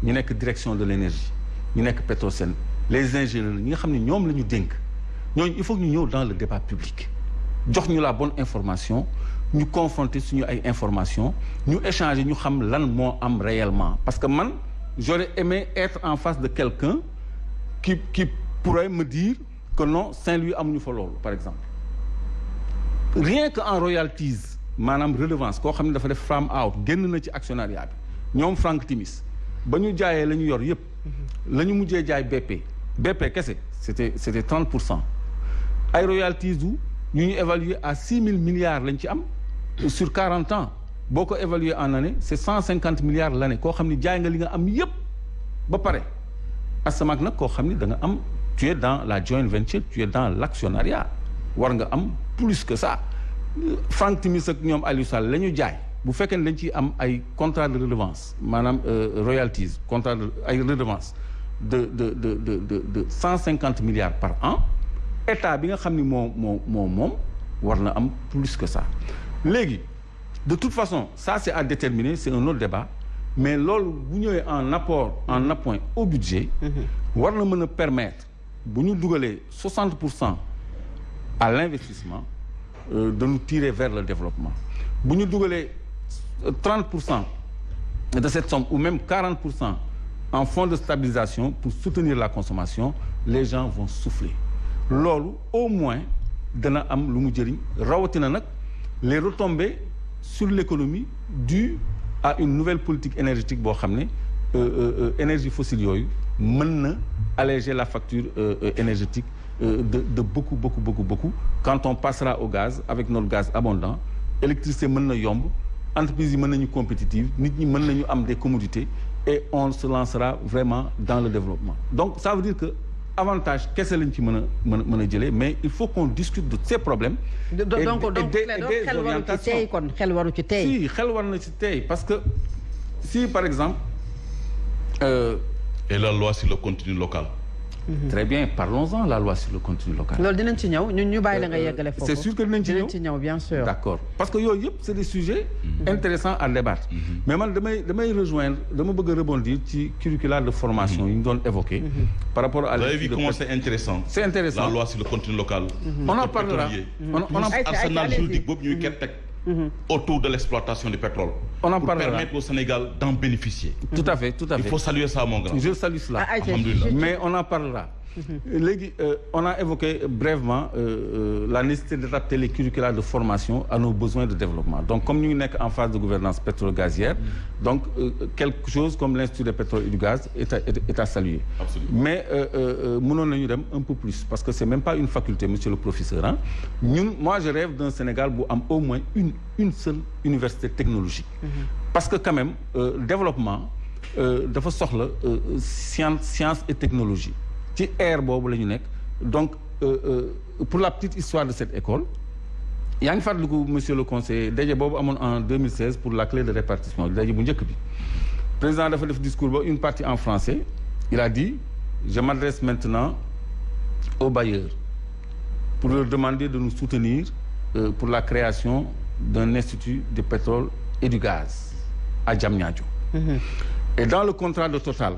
Ñu nekk direction de l'énergie. Ñu nekk Petrosen. Les ingénieurs ñoom la ñu dénk il faut que ñëw dans le débat public. Jox ñu la bonne information ñu confronter information ñu échanger ñu réellement. Parce que man j'aurais aimé être en face de quelqu'un qui pourrait me dire que non Saint-Louis amuñu fa par exemple. Rien que en royalties maanaam redevance koo xam ne out actionnariat bi. Ñoom Frank Timis ba ñu jaayee la ñu yor yëpp la ñu mujjee jaay BP BP kese c'était c'était 30 pour cent ay royalties ñu évaluer à six mille milliards sur quarante ans. boo ko évaluer en année c'est cent cinquante milliards l'année. koo xam ni da nga am tu es dans la joint venture tu es dans l'actionnariat. Plus que ça. Frank Timis bu fekkee ne dañ ciy am ay contrat de redevance maanaam royalties contrat de de de de de de de cent cinquante milliards par an état bi nga xam ni moo moo moo moom war na am plus que ça. Léegi de toute façon ça c'est à déterminer c'est un autre débat. Mais loolu bu ñëwee en apport en appoint au budget war na mën a permettre bu ñu dugalee soixante pour cent à l'investissement euh, de nous tirer vers le développement. Bu ñu dugalee trente pour cent de cette somme ou même quarante pour cent en fonds de stabilisation pour soutenir la consommation les gens vont souffler loolu au moins dana am lu mu les retombées sur l'économie dues à une nouvelle politique énergétique boo xam ne euh, énergie fossile yooyu mën alléger la facture euh, énergétique euh, de beaucoup beaucoup beaucoup beaucoup. Quand on passera au gaz avec notre gaz abondant électricité mën na entreprises yi mën nañu compétitive nit des commodités et on se lancera vraiment dans le développement. Donc ça veut dire que avantage kese lañ ci mën a mën a mën a jëlee mais il faut qu'on discute de ces problèmes. donc donc donc xel waru ci tey kon xel waru ci tey. si xel war na ci tey parce que si par exemple. Euh, et la loi sur le contenu local. Mmh. très bien parlons-en la loi sur le contenu local. loolu dinañ ci ñëw ñun ñu bàyyi la nga yeggale foofu. c'est sûr que dinañ ci ñëw dinañ ci ñëw bien sûr. d'accord parce que yooyu yëpp c'est des sujets. Mmh. intéressants à débattre. Mmh. mais man damay damay rejoindre dama bëgg a rebondir ci curricula de formation yi ñu doon évoquer. par rapport à. vous avez vu comment c'est intéressant. c'est intéressant la loi sur le contenu local. on en parlera on on en arsenal juridique boobu ñuy ket teg. Autour de l'exploitation du pétrole. on en pour parlera permettre au Sénégal d'en bénéficier. tout à fait tout à fait il faut saluer ça mon grand. je salue cela Ah, alhamdulillah. mais on en parlera. Léegi on a évoqué brièvement euh, la nécessité d'adapter les curricula de formation à nos besoins de développement donc comme ñu ngi nekk en phase de gouvernance pétrole-gazière donc euh, quelque chose comme l'Institut du pétrole et du gaz est à est à saluer. Mais mënoon nañu dem un peu plus parce que c'est même pas une faculté monsieur le professeur ah ñun moi je rêve d'un Sénégal bu am au moins une une seule université technologique. parce que quand même euh, développement dafa soxla science science et technologie. Ci ère boobu la ñu nekk. Donc euh, euh, pour la petite histoire de cette école yaa ngi fàttaliku monsieur le conseiller daje boobu amoon en 2016 pour la clé de répartition daje bu njëkk bi. Président dafa def discours ba une partie en français. Il a dit je m'adresse maintenant aux bailleurs pour leur demander de nous soutenir euh, pour la création d'un institut de pétrole et du gaz à Diamniadio. Mm-hmm. et dans le contrat de Total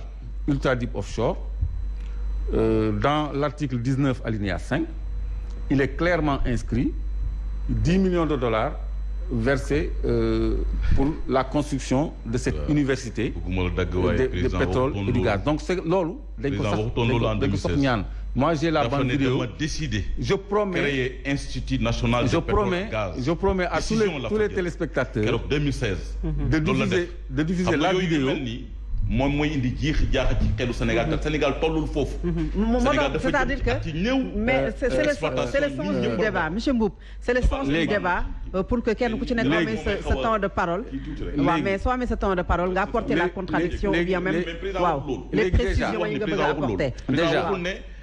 Ultra Deep Offshore Euh, dans l'article 19 alinéa 5 il est clairement inscrit 10 millions de dollars versés euh, pour la construction de cette université de, de pétrole et du gaz. donc c'est loolu dañ ko Président sax waxutoon loolu en dañ ko sax 2016. ñaan. Moi j'ai la bande vidéo. décidé je promets créer institut national de je pétrole promets gaz. je promets à tous les tous téléspectateurs keroog 2016 de diffuser de diffuser la vidéo moom mooy indi jiix jaaxa ci xelu Sénégal te Sénégal tollul foofu. Moo Sénégal dafa c'est-à-dire que mais c'est c'est le c'est sens du débat monsieur Mboup. C'est le sens du débat euh, pour que kenn ku ci nekk amee sa sa temps de parole. Waaw mais soo amee sa temps de parole nga apporter la contradiction ou bien même waaw les précisions yi nga bëgg a apporter. Déjà.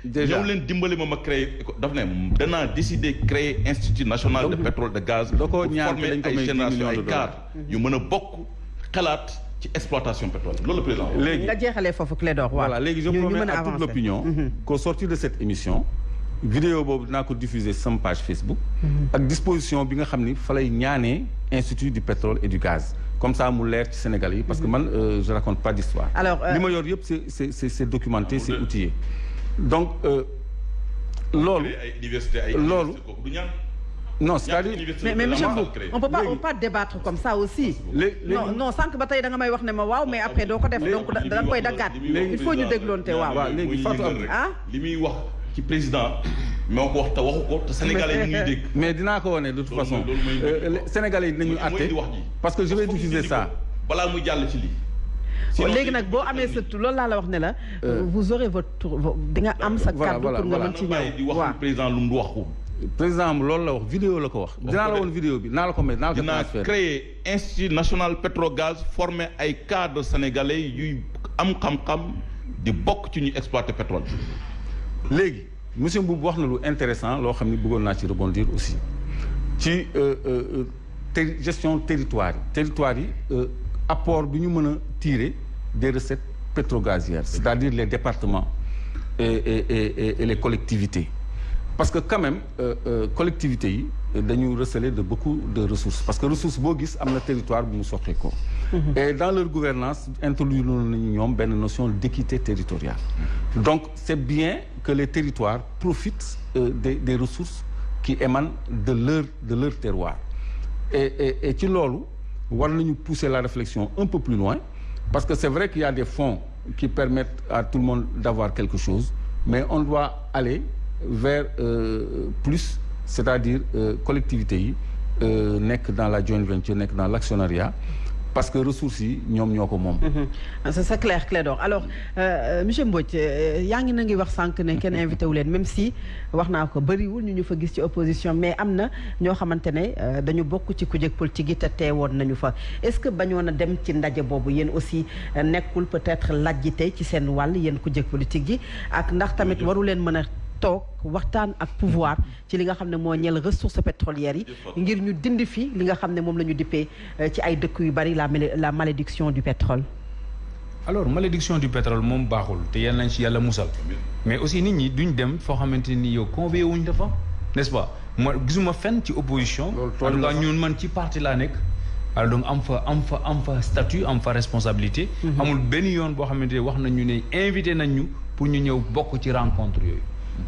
Déjà. ñëw leen dimbali ma ma créer daf ne danaa décider créer institut national de pétrole de gaz da ko pour ñaan former dañ ko ay may 10 génération millions de ay dollars. cadres yu mën a bokk xalaat ci exploitation pétrole loolu la président wax. léegi nga jeexalee foofu Clédor waaw. Voilà léegi je promets à toute l'opinion qu'au sortir de cette émission vidéo boobu dinaa ko diffuser sama page Facebook. Ak disposition bi nga xam ni fa lay ñaanee institut du pétrole et du gaz. Comme ça mu leer ci Sénégalais yi parce que man euh, je raconte pas d'histoire. Alors, euh, li ma yor yëpp c'est c'est c'est c'est documenté c'est outillé. Donc euh, loolu Loolu. Non c'est-à-dire mais monsieur Mboup on peut pas on peut pas débattre comme ça aussi. non non sànq ba tey da nga may wax ne ma waaw mais après doo ko def donc da da nga koy daggaat il faut ñu dégloonte waaw. waaw léegi Fatou Abdou. ah? li muy wax ci président moo ko wax te waxu ko te sénégalais yi dégg. <laughs> mais dinaa ko wane de toute façon euh, Sénégalais yi dinañu àtte parce que je vais diffuser ça ko balaa muy jàll ci lii. Sinon, léegi day- nag boo amee sa tur loolu laa la wax ne la. vous aurez votre tour di nga am sa Voilà, kaddu voilà, pour nga voilà. mën ci bàyyi di ñëw wax waaw. président lu mu. Président am loolu la wax vidéo la ko wax. Dinaa la ko woon vidéo bi naa la ko may naa la ko dinaa transfert créer institut national pétrogaz former ay cadres sénégalais yuy am xam-xam di bokk ci ñuy exploiter pétrole. léegi monsieur Mboup wax na lu intéressant loo xam ne bëggoon naa ci rebondir aussi ci euh, euh, ter- gestion territoire yi. Territoire yi euh, apport bi ñu mën a tirer des recettes pétrogazières c'est-à-dire les départements et et et, et, et les collectivités parce que quand même euh, euh, collectivités yi dañu receler de beaucoup de ressources. Parce que ressource boo gis am na territoire bu mu soxee ko. Et dans leur gouvernance introduire nañu ñoom benn notion d'équité territoriale. Donc c'est bien que les territoires profitent euh, des des ressources qui émanent de leur de leur terroir. Et et et ci loolu war nañu pousser la réflexion un peu plus loin. Parce que c'est vrai qu'il y a des fonds qui permettent à tout le monde d'avoir quelque chose mais on doit aller vers euh, plus c'est-à-dire euh, collectivités yi euh, nekk dans la joint venture nekk dans l'actionnariat parce que ressources yi ñoom ñoo ko moom. Mhm. c'est c'est clair Clédor. Alors euh, monsieur Mbodj euh, yaa ngi na ngi wax sànq ne kenn invité wu leen même si wax naa ko bëriwul ñu ñu fa gis ci opposition mais am na ñoo xamante ne dañu bokk ci kujje politique yi te teewoon nañu fa. Est-ce que bañoon a dem ci ndaje boobu yéen aussi nekkul peut-être lajji tey ci seen wàll yéen kujje politique yi ak ndax tamit waru leen mën a toog waxtaan ak pouvoir ci li nga xam ne moo ñeel ressources pétrolières yi ngir ñu dindi fi li nga xam ne moom la ñu dippee euh, ci ay dëkk yu bari la la malédiction du pétrole. Alors malédiction du pétrole moom baaxul te yal nañ ci yàlla musal. Mais aussi nit ñi duñ dem foo xamante ni yow convié wuñ dafa n'est-ce pas? Ma gisuma fenn ci opposition. En tout la cas ñun man ci parti laa nekk. Alors donc am fa am fa am fa statut am fa responsabilité. Amul benn yoon boo xamante ne wax nañu ne invité nañ ñu pour ñu ñëw bokk ci rencontre yooyu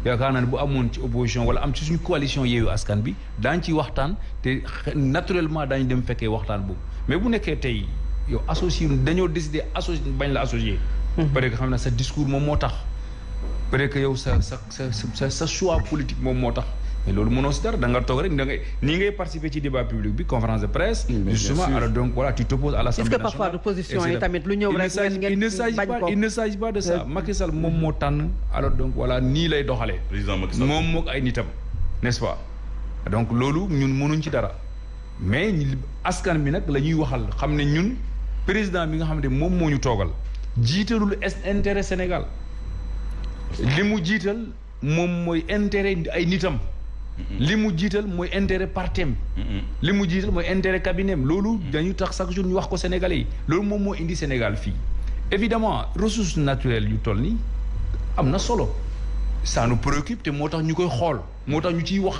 yaakaar naa ne bu amoon ci opposition wala am ci suñu coalition yeewu askan bi daañ ci waxtaan te naturellement daañu dem fekkee waxtaan boobu. Mais bu nekkee tey yow associé dañoo décidé associé bañ la associé peut-être que xam ne sa discours moom moo tax. Peut-être que yow sa sa sa sa sa choix politique moom moo tax. Mais loolu mënoo si dara da nga toog rek da ngay nii ngay participer ci débat public bi conférence de presse justement alors donc voilà tu t'opposes à l'Assemblée Est-ce que parfois nationale, l'opposition yi tamit lu ñëw rek s'agit- ngeen il ne s'agit bañ pas ko? il ne s'agit pas de ça. Macky Sall moom moo tànn alors donc voilà nii lay doxalee. Président Macky Sall. moom mook ay nitam n'est-ce pas? Donc loolu ñun mënuñ ci dara. Mais askan bi nag la ñuy waxal xam ne ñun président bi nga xam ne moom moo ñu toogal jiitalul intérêt Sénégal. Li mu jiital moom mooy intérêt ay nitam li mu jiital mooy intérêt partem. Li mu jiital mooy intérêt cabinet loolu dañu tax chaque jour ñu wax ko Sénégalais yi. Loolu moom moo indi Sénégal fii. Évidemment ressources naturelles yu toll nii am na solo. Ça nous préoccupe te moo tax ñu koy xool. Moo tax ñu ciy wax.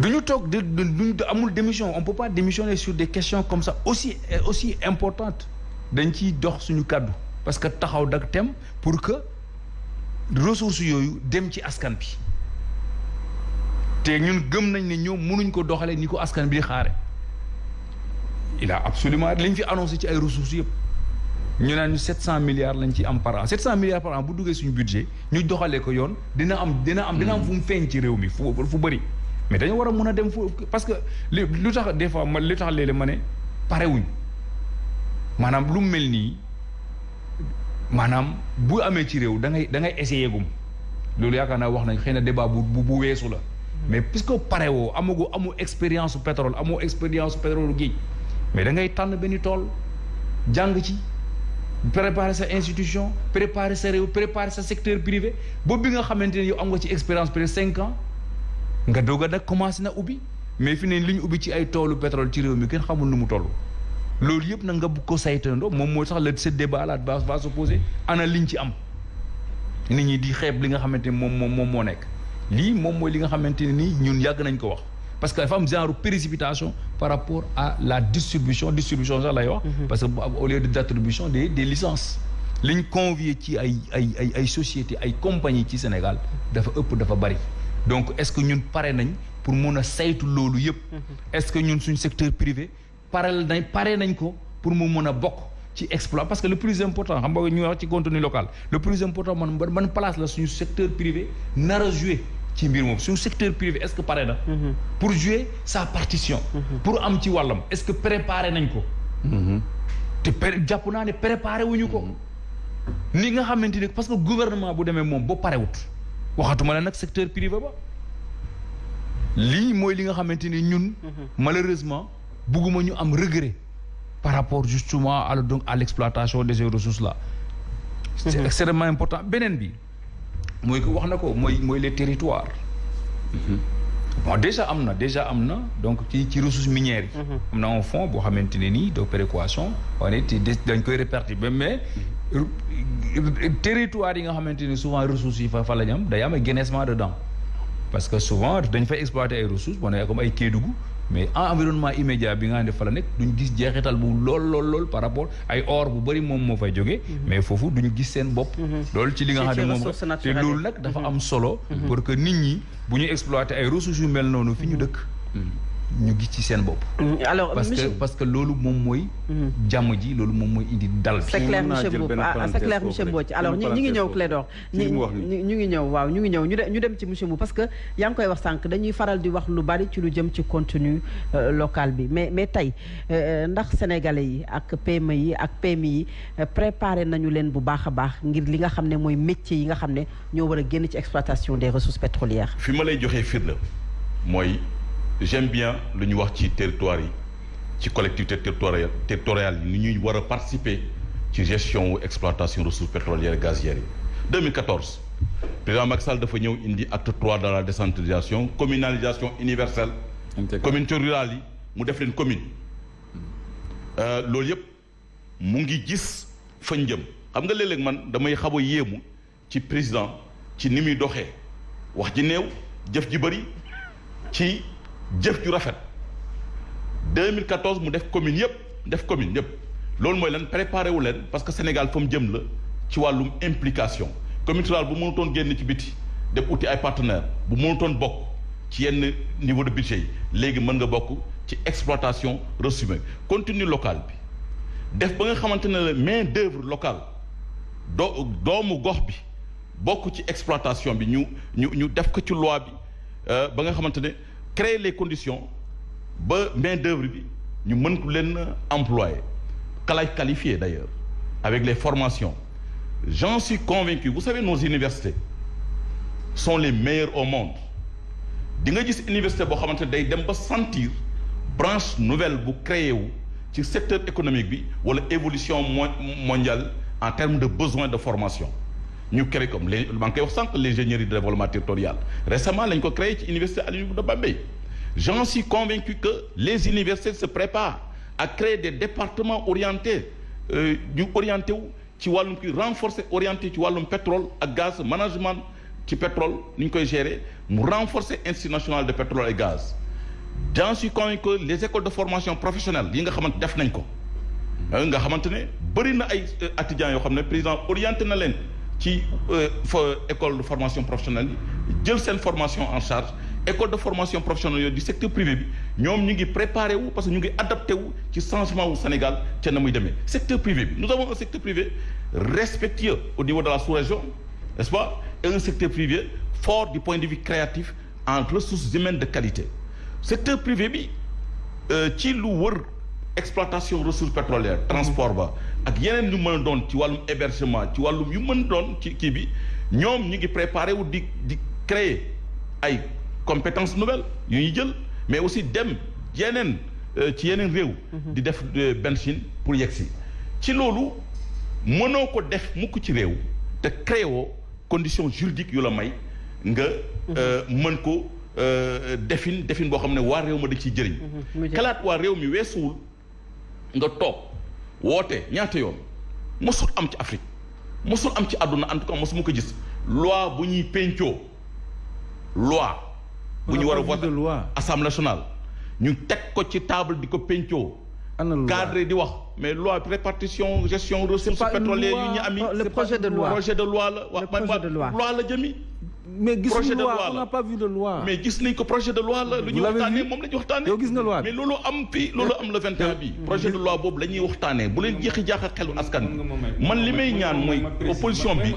Duñu toog de duñ amul démission. On peut pas démissionner sur des questions comme ça. Aussi aussi importantes. Dañ ciy dox suñu kàddu. Parce que taxaw dak tem pour que ressources yooyu dem ci askan bi te ñun gëm nañ ne ñoom mënuñ ko askan bi xaare. Il a absolument liñ fi annoncé ci ay ressources yëpp. Ñu naan ñu 700 milliards lañ ci am par an. 700 milliards par an bu suñu budget ñu doxalee ko yoon dina am dina am dina am fu mu ci réew mi fu fu bëri mais dañu war a mën a dem fu parce que li lu tax des fois ma li tax léeg-léeg ma ne parewuñ. Lu mel nii bu amee ci réew da ngay da ngay gum. Wax nañ débat bu bu la mais puisque pare woo amagu amu expérience su pétrole amoo expérience su pétrole géej mais da ngay tànn benn tool jàng ci préparer sa institution préparer sa réew préparer sa secteur privé boobu bi nga xamante ne yow am nga ci expérience peut-être cinq ans nga doog a nag na ubbi. Mais fi ne li ñu ubbi ci ay toolu pétrole ci réew mi kenn xamul nu mu toll. Loolu yëpp nag nga bugg ko saytandoo moom moo tax la ce débat là va se poser ana liñ ci am. Nit ñi di xeeb li nga xamante ni moom moom moom lii moom mooy li nga xamante ne nii ñun yàgg nañ ko wax. Parce que dafa am genre précipitation par rapport à la distribution distribution sax lay wax. Parce que au lieu de d'attribution des des licences. Liñ convier ci ay ay ay ay sociétés ay compagnies ci Sénégal dafa ëpp dafa bari. Donc est-ce que ñun pare nañ pour mun a saytu loolu yëpp est-ce que ñun suñ secteur privé pare nañ pare nañ ko pour mu mun a bokk ci exploit? Parce que le plus important xam nga ñu wax ci contenu local le plus important man man place la suñu secteur privé nar a ci mbir moom suñu secteur privé est-ce que pare na? Pour jouer sa partition. Pour am ci wàllam est-ce que préparé nañ ko? Te pré jàpp naa ne préparé wuñu ko. Ni nga xamante parce que gouvernement bu demee moom ba parewut waxatuma la nag secteur privé ba. Lii mooy li nga xamante ni ñun malheureusement bugguma ñu am regret par rapport justement à donc à l'exploitation de ces ressources là. C'est extrêmement important. Beneen bi mooy ko wax na ko mooy mooy les territoires. Bon déjà am na déjà am na donc ci ci ressources minières yi. Am na un fonds boo xamante ne nii de péréquation wane te dañ koy répartir mais territoire yi nga xamante souvent ressources yi fa fa la ñu am day am ay dedans. Parce que souvent dañ fay exploiter ay ressources bon comme ay Kédougou mais en environnement immédiat bi nga xam ne fa la nekk duñ gis jeexital bu lool lool lool par rapport ay or bu bëri moom moo fay jógee. Mais foofu duñu gis seen bopp. Loolu ci li nga xam ne moom te loolu nag dafa am solo pour que nit ñi bu ñu exploiter ay ressources yu mel noonu fi ñu dëkk. Ñu gis ci seen bopp. Alors parce que parce que loolu moom mooy jàmm ji loolu moom mooy indi dal c'est clair monsieur Mboup. ah c'est clair monsieur Mbodj alors ñu ngi ñëw Clédor. ñu ngi ñëw waaw ñu ngi ñëw. Ñu dem ci monsieur parce que yaa ngi koy wax sànq dañuy faral di wax lu bari ci lu jëm ci contenu local bi. Mais mais tey ndax sénégalais yi ak PME yi ak PMI yi préparé nañu leen bu baax a baax ngir li nga xam ne mooy métier yi nga xam ne ñoo war a génn ci exploitation des ressources pétrolières? Fi ma lay joxee firnde mooy j'aime bien lu ñu wax ci territoire yi ci collectivité territoriale territoriale yi ni ñuy war a participer ci gestion wu exploitation ressources pétrolières et gazières yi. 2014 président Macky Sall dafa ñëw indi acte 3 dans la décentralisation communalisation universelle. Communauté rurale yi mu def leen commune. Loolu yëpp mu ngi gis fañ jëm. Xam nga léeg-léeg man damay xaw a yéemu ci président ci ni muy doxee. Wax ji néew jëf ji bëri ci jëf ju rafet. 2014 mu def commune yëpp def commune yëpp loolu mooy lan préparé wu leen parce que Sénégal fa mu jëm la ci wàllum implication. Commune rurale bu mënutoon génn ci biti def uti ay partenaires bu mënutoon bokk ci yenn niveau de budget yi léegi mën nga bokk ci exploitation local bi def ba nga xamante ne main d'œuvre locale doo doomu gox bi bokk ci exploitation bi ñu ñu ñu créer les conditions ba main d'œuvre bi ñu employer. Qualifié d'ailleurs avec les formations. J'en suis convaincu. Vous savez nos universités sont les meilleures au monde. Di nga gis université boo xamante ne sentir branche nouvelle bu créé wu ci secteur économique bi wala évolution mondiale en termes de besoin de formation ñu créé comme les maa ngi koy wax sànq l'ingénierie de développement territorial. Récemment lañ ko créé ci université Alioune de Bambey. J'en suis convaincu que les universités se préparent à créer des départements orientés ñu orienté wu ci wàllum ki renforcer orienté ci wàllum pétrole ak gaz management ci pétrole ni ñu koy gérer renforcer institut national de pétrole et gaz. J'en suis convaincu que les écoles de formation professionnelle yi nga xamante def nañ ko. Nga xamante ne bëri na ay étudiants yoo xam ne président orienté na leen ci fa école de formation professionnelle yi jël formation en charge. École de formation professionnelle du secteur privé bi ñoom ñu ngi préparé wu parce que ñu ngi adapté wu ci changement wu Sénégal secteur privé nous avons un secteur privé respectueux au niveau de la sous-région n'est-ce pas? Et un secteur privé fort du point de vue créatif en ressources humaines de qualité. Secteur privé bi ci lu wër exploitation ressources pétrolières transport ba ak yeneen yu mën a doon ci wàllum hébergement ci wàllum yu mën doon ci kii bi ñoom ñu ngi préparé wu di di créer ay compétences nouvelles yu ñuy jël mais aussi dem yeneen ci yeneen réew. Di def benchine pour yegg si. Ci loolu mënoo ko def mukk ci réew te créé woo conditions juridiques yu la may nga mën ko defin defin boo xam ne waa réew ma dañ ciy jëriñ. Xalaat waa réew mi weesuwul nga toog woote ñaata yoon mosul am ci Afrique mosul am ci àdduna en tout cas mosuma ko gis loi bu ñuy pencoo loi bu ñu war a voter assemblée nationale ñu teg ko ci table di ko pencoo cadre di wax mais loi répartition gestion ressources pétrolières yu ñu am yi le projet de loi. projet de loi la wax loi la jëmi mais Projet de loi loi on la. n'a pas vu de loi. mais gis nañ ko projet de loi la lu ñuy Vous l'avez waxtaanee vu? moom la ñuy waxtaanee yow gis nga loi bi. mais loolu am fii loolu am le 21 bi projet de loi boobu la ñuy waxtaanee bu leen jeexi jaaxa xelu askan bi man li may ñaan mooy opposition bi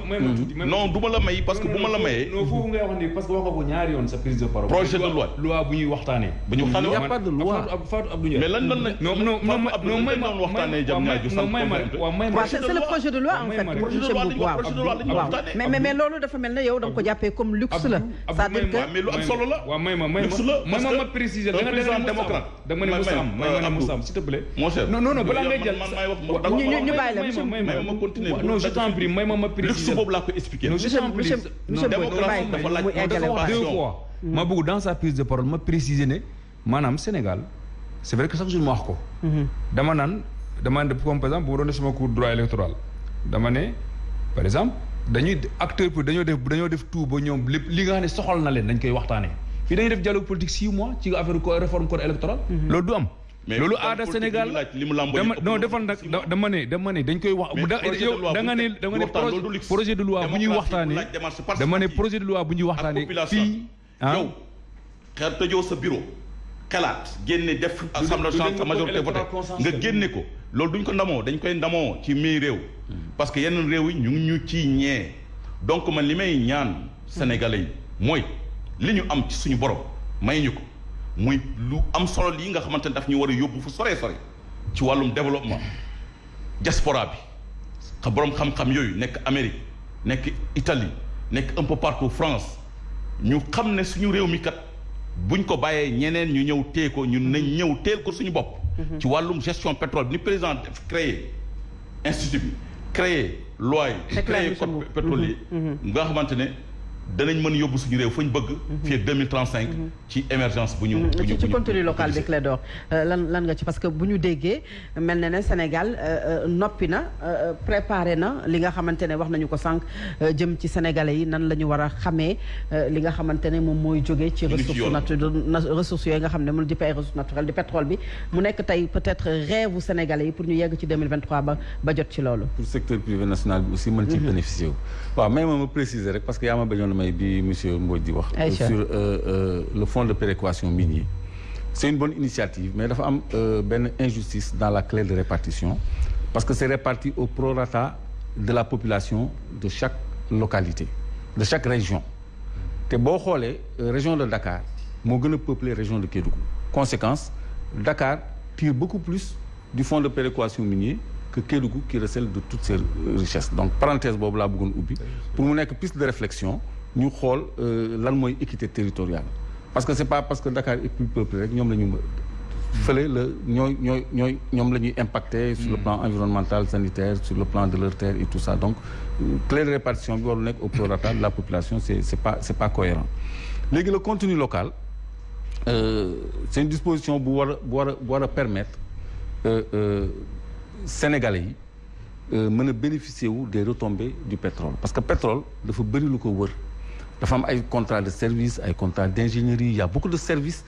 non du ma la may parce que bu ma la mayee non foofu ngay wax ni parce que wax nga ko ñaari yoon sa prise de parole. Projet de loi. loi bu ñuy waxtaanee. bu ñu waxtaanee Il y a wax pas de loi. Fatou Fatou Abdou Ndiaye. mais lan lan la non non non non Abdou may ma waxtaanee jam may ñaaju non may ma waaw may ma projet de loi en fait projet de loi waxtaanee. mais mais mais loolu dafa mel ne yow da nga ko jàppee comme luxe la. C'est-à-dire que mais lu am solo la. Waaw may ma may ma. May ma préciser da nga président démocrate. da nga ne May- Moussa am may ma ne. Moussa am s'il te plaît. Mon cher. non non non balaa ngay jël ñu- ñu- bàyyi la, may monsieur- ma may ma continuer. non je t'en prie may ma ma luxe préciser. Boobu laa ko expliqué non je t'en prie monsieur monsieur non, Mbodj démocratie dafa laaj mu eggale dafa wax deux fois. Ma bëgg dans sa prise de parole ma préciser ne maanaam Sénégal c'est vrai que chaque jour ma wax ko. Dama naan dama ne comme par exemple bu ma doon sama cours droit électoral dama ne par exemple dañuy acteur pour dañoo def dañoo def tout ba ñoom lépp li nga xam ne soxal na leen dañ koy waxtaanee fii dañuy def dialogue politique six mois ci affaire co réforme code électoral. Loolu du am. Mais loolu aada Sénégal non defal na nag dama ne dama ne dañ koy wax yow da nga ne da nga ne projet de loi bu ñuy waxtaanee dama ne projet de loi bu ñuy waxtaanee fii ah. Yow xel tëjoo sa bureau xalaat génne def assemblée nationale sa majorité voté nga génne ko. Loolu duñ ko ndamoo dañ koy ndamoo ci mii réew. Parce que réew yi ñu ngi ñu ciy ñee. Donc man li may ñaan sénégalais yi mooy li ñu am ci suñu borom may ñu ko muy lu am solo lii nga xamante ne daf ñu war a yóbbu fu sore sore ci wàllum développement diaspora bi. Xa borom xam-xam yooyu nekk Amérique nekk Italie nekk un peu partout France ñu xam ne suñu réew mi kat buñ ko bàyyee ñeneen ñu ñëw téye ko ñun nañ ñëw teel ko suñu bopp. ci wàllum gestion pétrole bi ni président def créé institut bi créé loi yi. Créé code pétrolier. nga xamante ne danañ mën yóbbu suñu réew fu ñu bëgg. fii ak deux mille trente cinq. ci émergence bu ñu. bu ñu ci contenu local bi Clédor euh, lan lan nga ci parce que bu ñu déggee mel na ne Sénégal euh, euh, noppi na préparé na li nga xamante ne wax nañu ko sànq jëm ci sénégalais yi nan la ñu war a xamee li nga xamante ne moom mooy jógee ci ngi ci ressources yooyu nga xam ne mënu di ay ressources naturelles di pétrole bi mu nekk tey peut-être rêve u sénégalais yi pour ñu yegg ci 2023 ba ba jot ci loolu pour secteur privé national bi aussi mën ci bénéficier wu waaw may ma ma préciser rek parce que yaa ma bañoon may bi monsieur Mbodj di wax. Aïcha. sur euh, euh, le fonds de péréquation minier. C'est une bonne initiative mais dafa am euh, benn injustice dans la clé de répartition parce que c'est réparti au prorata de la population de chaque localité de chaque région. Te boo xoolee euh, région de Dakar moo gën a peuplé région de Kédougou. Conséquence Dakar tire beaucoup plus du fonds de péréquation minier que Kédougou qui recèle de toutes euh, richesses. Donc parenthèse boobu laa bëggoon ubbi pour mu nekk piste de réflexion xool euh, lan mooy équité territoriale. Parce que c'est pas parce que Dakar est plus peuplé rek ñoom la sur le plan environnemental sanitaire sur le plan de leur terre et tout ça. Donc euh, clé de répartition au de la population c'est c'est pas pas cohérent. Le contenu local euh, c'est une disposition a a a permettre euh, Sénégalais a bénéficier des retombées du pétrole. Parce que pétrole dafa bëri lu ko wër dafa am ay contrat de service ay contrat d'ingénierie il y a beaucoup de services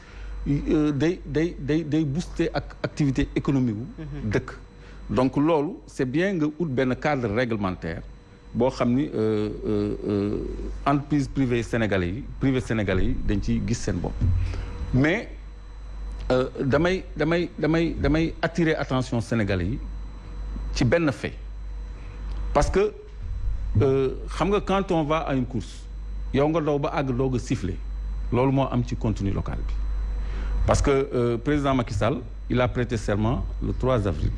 euh, day day day day booster ak activité économique wu dëkk. Donc loolu c'est bien nga ut benn cadre réglementaire boo xam ni euh, euh, entreprise privée sénégalais yi privé sénégalais yi dañ ciy gis seen bopp. Mais damay damay damay damay attirer attention sénégalais yi ci benn fait. Parce que xam nga quand on va à une course yow nga daw ba àgg doog a siffler. Loolu moo am ci contenu local bi. Parce que euh, président Macky Sall il a prêté serment le 3 avril.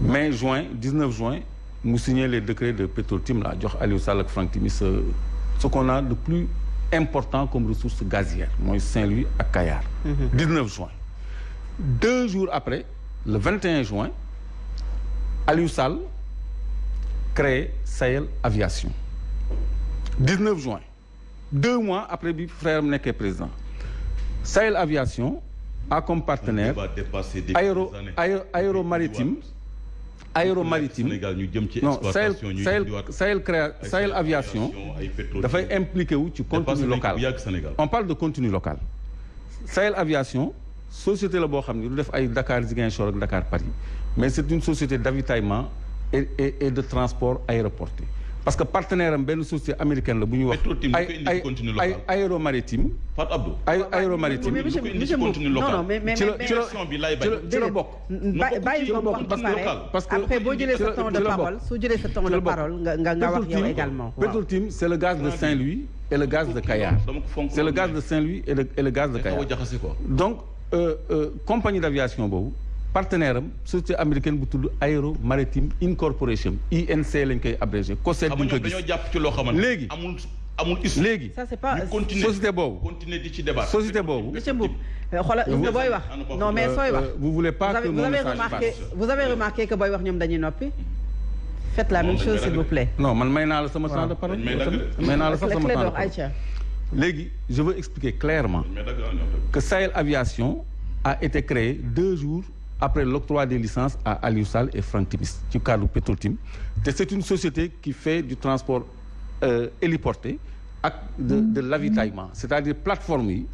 Mai juin 19 juin mu signé les décrets de Petro-Tim la jox Aliou Sall ak Franck Timis ce ce qu'on a de plus important comme ressource gazière mooy Saint-Louis ak Kayar. 19 juin. Deux jours après le 21 juin Aliou Sall crée Sahel Aviation 19 juin. Deux mois après bi frère am nekkee président. Sahel Aviation a comme partenaire aéro aéro aéromaritime. Non Sahel Sahel Sahel créa Sahel aviation dafay impliqué wu ci contenu local. on parle de contenu local. Sahel aviation société la boo xam ne du def ay Dakar Ziguinchor ak Dakar Paris. Mais c'est une société d'avitaillement et de transport aéroporté parce que partenaire am benn société américaine la bu ñuy wax. Ay ay aéromaritime. Fatou Abdou. Ay aéromaritime. Non non mais mais ci la bokk. Bàyyi ko ba pare parce que après boo jëlee ci sa la- temps de parole jëlee sa temps de parole nga nga nga wax yow Petro-Tim- également. Waaw. Petro-Tim c'est le gaz de Saint-Louis et le gaz de Kayar c'est le gaz de Saint-Louis et le et le gaz de Kayar donc euh, euh, compagnie d'aviation boobu partenaire am société américaine bu tudd Aero Maritime Incorporation INC lañ koy abrégé. COSEC ñu ko dañoo gis. jàpp ci loo xamante Léegi. amul amul issue. Léegi. Ça c'est pas ñu continuer société boobu. continuer di ci débat société boobu. Monsieur Mboup xoolal gis nga booy wax. Non mais sooy wax. Euh, vous voulez pas vous que avez, vous avez remarqué vous avez remarqué que booy wax ñoom dañuy noppi? Faites la même chose s'il vous plaît. Non man may naa la sama temps de parole. Dañ may dagg de. may naa la sax sama temps de Clédor parole. Aïcha. Léegi je veux expliquer clairement que Sahel Aviation a été créé deux jours après l'octroi des licences à Aliou Sall et Franck Timis ci cadre Petrotim te c'est une société qui fait du transport euh, héliporté de l'avitaillement c'est-à-dire plateforme yi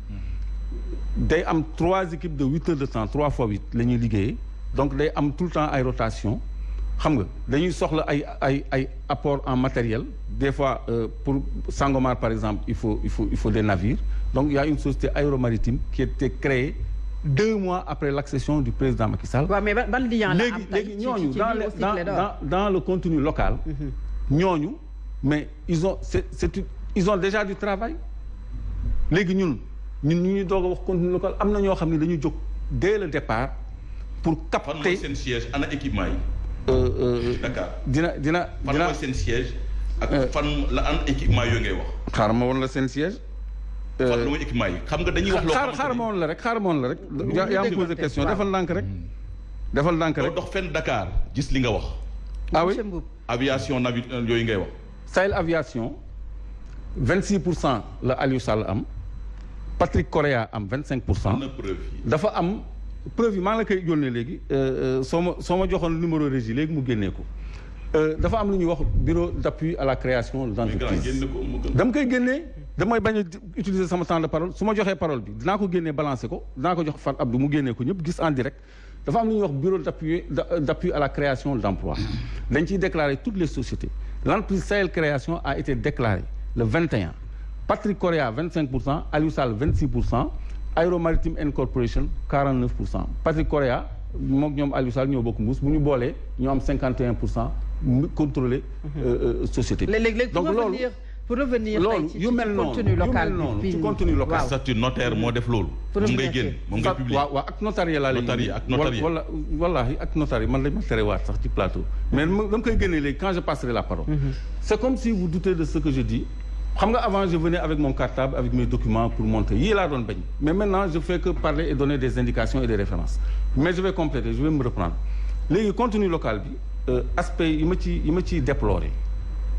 day am trois équipes de huit heures de temps trois fois huit la ñuy liggéeyee. Donc day am tout le temps ay rotation xam nga dañuy apport en matériel. Des fois euh, pour Sangomar par exemple il faut il faut il faut des navires. Donc il y a une société aéromaritime qui a été créée deux mois après l'accession du président Macky Sall. Waaw mais ban lien la am léegi ñooñu dans dans Clédor. dans dans le contenu local ñooñu mais ils ont c'est c'est une- ils ont déjà du travail. Léegi ñun ñun ñu ñuy doog a wax contenu local am na ñoo xam ne dañu jóg dès le départ pour capter seen siège? Ana équipement yi? Euh, euh, Dakar. dina dina fan dina. mooy seen siège? Ak fan la an équipement yooyu ngay wax? Xaaral ma woon la seen siège fan la mooy équipement yi xam nga dañuy wax loo xaar xamante xaaral ma ni woon la rek xaaral ma woon la rek. Ñu yaa yaa ma déglu posé tey, question waaw. defal ndànk rek. Defal ndànk doo rek dox fenn Dakar gis li nga wax. Ah oui? Aviation navi yooyu ngay wax. Sahel Aviation 26 pour cent la Aliou Sall am. Patrick Correa am 25 pour cent. Am na preuve yi. Dafa am preuve yi maa ngi la koy yónnee léegi. Euh, euh, soo ma soo ma joxoon numéro régie léegi mu génnee ko. Euh, dafa am lu ñuy wax bureau d'appui à la création mais grand d'entreprise génn ko mu gën. Dama koy génnee damay bañ a utiliser sama temps de parole su ma joxee parole bi dinaa ko génnee balancer ko dinaa ko jox Fat Abdou mu génnee ko ñëpp gis en direct dafa am lu ñuy wax bureau d'appui d'appui à la création d'emploi dañ ciy déclarer toutes les sociétés. L'entreprise Sahel Création a été déclarée le 21 Patrick Correa 25 pour cent. Aliou Sall 26 pour cent. Aero Maritime Incorporation 49 pour cent. Patrick Correa moom ñoom Aliou Sall ñoo bokk mbuus. Bu ñu boolee ñoo am 51 pour cent mu contrôler euh, euh, société. Donc loolu pour revenir loolu yu ci mel noonu contenu local bi ci contenu local. statut notaire moo def loolu. Pour moom ngay génn moom ngay publier. Waaw waaw ak notariat laa lay ak notariat. wala wallaahi ak notariat man lañ ma terewaat sax ci plateau. Mais ma dama koy génnee léegi quand je passerai la parole. C'est comme si vous doutez de ce que je dis. Xam nga avant je venais avec mon cartable avec mes documents pour montrer. Yii laa doon bañ. Mais maintenant je fais que parler et donner des indications et des références. Mais je vais compléter je vais me reprendre. Léegi contenu local bi euh, aspect yi ma ci yi ma ciy déplorer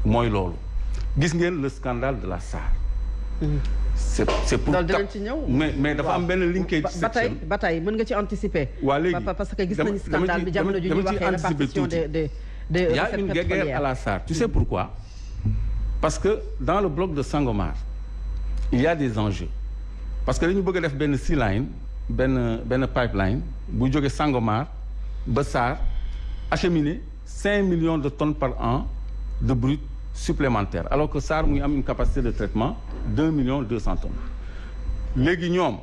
mooy loolu gis ngeen le scandale de la SAR c'est c'est pour loolu dinañ cap- ci ñëw. mais mais dafa am benn linkage ba ba tey section ba tey mën nga ci anticiper. waa léegi Pa- parce que gis nañu scandale bi jamono ji ñuy waxee répartition des des y a une guerre à la SAR. Tu sais pourquoi? Parce que dans le bloc de Sangomar, il y a des enjeux. Parce que dañu bëgg a def benn sea line benn benn pipeline bu jóge Sangomar ba SAR acheminer cinq millions de tonnes par an de brut supplémentaire alors que SAR mu ngi am une capacité de traitement deux millions deux cent tonnes. Léegi ñoom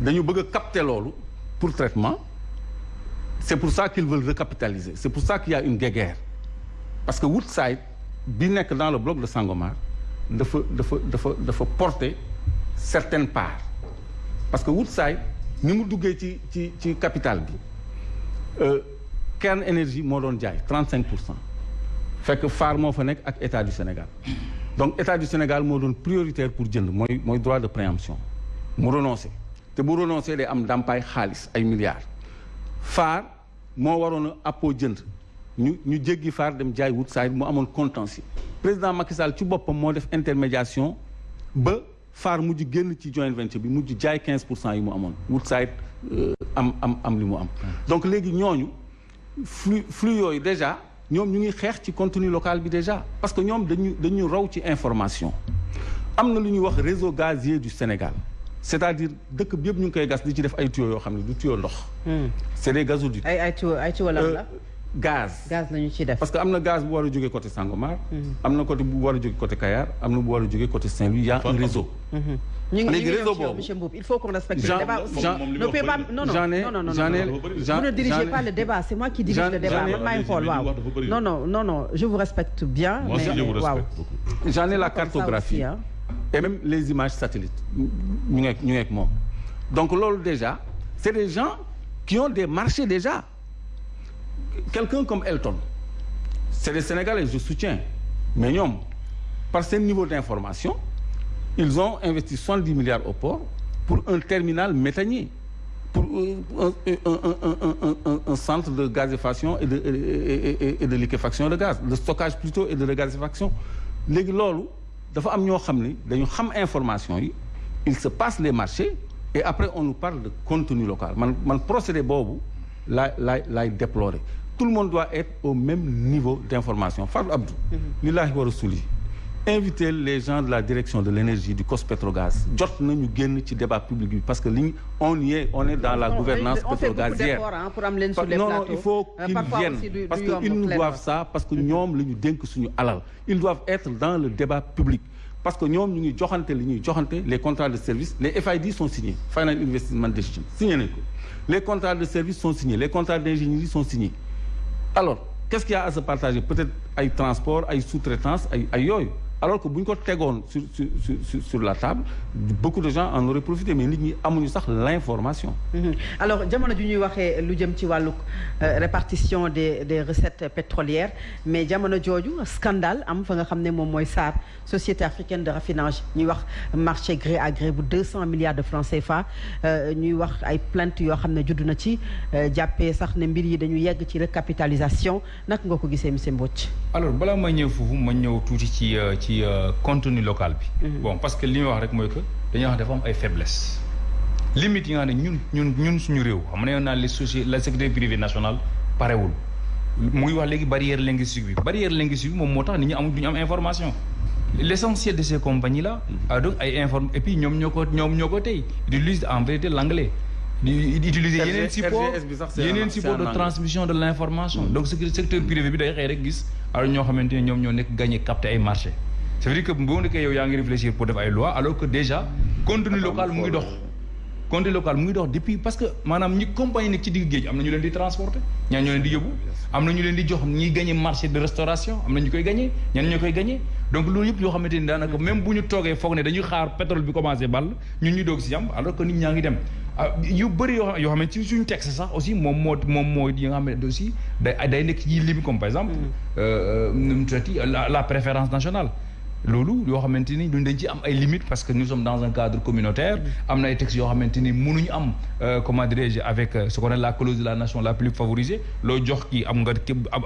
dañu bëgg a capter pour traitement. C'est pour ça qu'ils veulent recapitaliser. C'est pour ça qu'il y a une guéguerre. Parce que Woodside bi nekk dans le bloc de Sangomar dafa dafa dafa dafa porter certaines parts. Parce que Woodside ni mu duggee ci capital bi euh, Kern Énergie moo doon jaay 35 pour cent fekk Far moo fa nekk ak État du Sénégal. Donc État du Sénégal moo doon prioritaire pour jënd mooy mooy droit de préemption. Mu renoncé. Te bu renoncé day am ndàmpaay xaalis ay milliards. Far moo waroon a appoo jënd. Ñu ñu jéggi Far dem jaay Woodside mu amoon contentieux. Président Macky Sall ci boppam moo def intermédiation ba Far mujj génn ci joint venture bi mujj jaay 15 pour cent yi mu amoon. Woodside euh, am am am li mu am. Donc léegi ñooñu flux flux yooyu déjà ñoom ñu ngi xeex ci contenu local bi déjà parce que ñoom dañu dañu raw ci information. Am na lu ñuy wax réseau gazier du Sénégal. C'est-à-dire dëkk bi yëpp ñu ngi koy gas di ci def ay tuyaux yoo xam ne du tuyau ndox. C'est des gazoducs. Ay ay tuyau ay tuyau lan la gaz. Gaz lañu ci def. Parce que am na gaz bu war a jógee côté Sangomar. Am na côté bu war a jógee côté Kayar. Am na bu war a jógee côté Saint-Louis. Il y a un réseau. Ñu ñu léegi boobu. monsieur Mboup. Il faut qu'on respecte le débat. Aussi ne pas non non. Non non vous ne dirigez pas le débat c'est moi qui dirige le débat. Man maay xool waaw non non non non. Je vous respecte bien moi aussi je vous respecte beaucoup. J'en ai la cartographie. hein. et même les images satellites. Ñu ñu moom. Donc loolu déjà c'est des gens qui ont des marchés déjà quelqu'un comme Elton c'est des Sénégalais je soutiens. Mais ñoom par seen niveau d'information ils ont investi 70 milliards au port pour un terminal méthanier pour euh, un, centre de gazéfaction et de, liquéfaction de gaz de stockage plutôt et de regazéfaction information yi il se passe les marchés et après on nous parle de contenu local. Procédé laay laay laay déplorer. Tout le monde doit être au même niveau d'information. Fatou Abdou lillaahi wa rasuli inviter les gens de la direction de l'énergie du COS-Petrogaz jot nañu génn ci débat public bi parce que on y est on est dans la gouvernance pétrogazière hein, les non non il faut Euh, qu'ils viennent parce que ils nous doivent ça parce que ñoom la ñu dénk suñu alal. Ils doivent être dans le débat public parce que ñoom ñu les contrats de service les FID sont signés Final Investment Decision signé les contrats de service sont signés les contrats d'ingénierie sont signés. Alors qu'est-ce qu'il y a à se partager? Peut-être ay transport ay sous-traitance ay ay alors que bu ñu ko tegoon sur sur sur sur la table beaucoup de gens en auraient profité mais nit ñi amuñu sax l'information. Mhm. alors jamono ju ñuy waxee lu jëm ci wàllu euh, répartition des des recettes pétrolières mais jamono jooju scandale am fa nga xam ne moom mooy SAR société africaine de raffinage. Ñuy wax marché gré à gré bu 200 milliards de francs CFA. Euh, ñuy wax ay plainte yoo xam ne judd na ci. Euh, jàppee sax ne mbir yi dañu yegg ci recapitalisation. Naka nga ko gisee monsieur Mbodj? alors balaa ma ñëw foofu ma ñëw tuuti ci ci euh, contenu local bi. bon parce que li ñuy wax rek mooy que dañuy wax dafa am ay faiblesses. limites yi nga xam ne ñun ñun ñun suñu réew xam ne naa les sociétés la sécurité privée nationale parewul mu ngi wax léegi barrière linguistique bi barrière linguistique bi moom moo tax nit ñi am duñu am information. l'essentiel de ces compagnies là. a donc ay inform et puis ñoom ñoo ko ñoom ñoo ko tey ils utilisent en vérité l'anglais di di utiliser yeneen support yeneen support de transmission de l'information donc ce secteur privé bi day xëy rek gis alors ñoo xamante ne ñoom ñoo nekk gagné capté ay marché ça veut dire que boo nekkee yow yaa ngi réfléchir pour def ay loi alors que déjà contenu local mu ngi dox. Contenu local mu ngi dox depuis parce que maanaam ñi compagnie nekk ci digg géej am na ñu leen di transporter ñaan ñoo leen di yóbbu am na ñu leen di jox ñiy gagné marché de restauration am na ñu koy gagné ñan ñoo koy gagné donc loolu yëpp yoo xamante ni daanaka même bu ñu toogee foog ne dañuy xaar pétrole bi commencé ball ñun ñu doog si yam alors que nit ñaa ngi dem. Ah yu bëri yoo xam yoo xam ne ci suñu texte sax aussi moom moo moom moo yi nga xam ne aussi day nekk comme par exemple euh, euh, nu mu tuddati la la préférence nationale loolu yoo xamante ni duñ dañ ci am ay limites parce que nous sommes dans un cadre communautaire. am na ay textes yoo xamante ni mënuñu am euh, comment dirais-je avec euh, ce qu'on appelle la clause de la nation la plus favorisée. loo jox kii am nga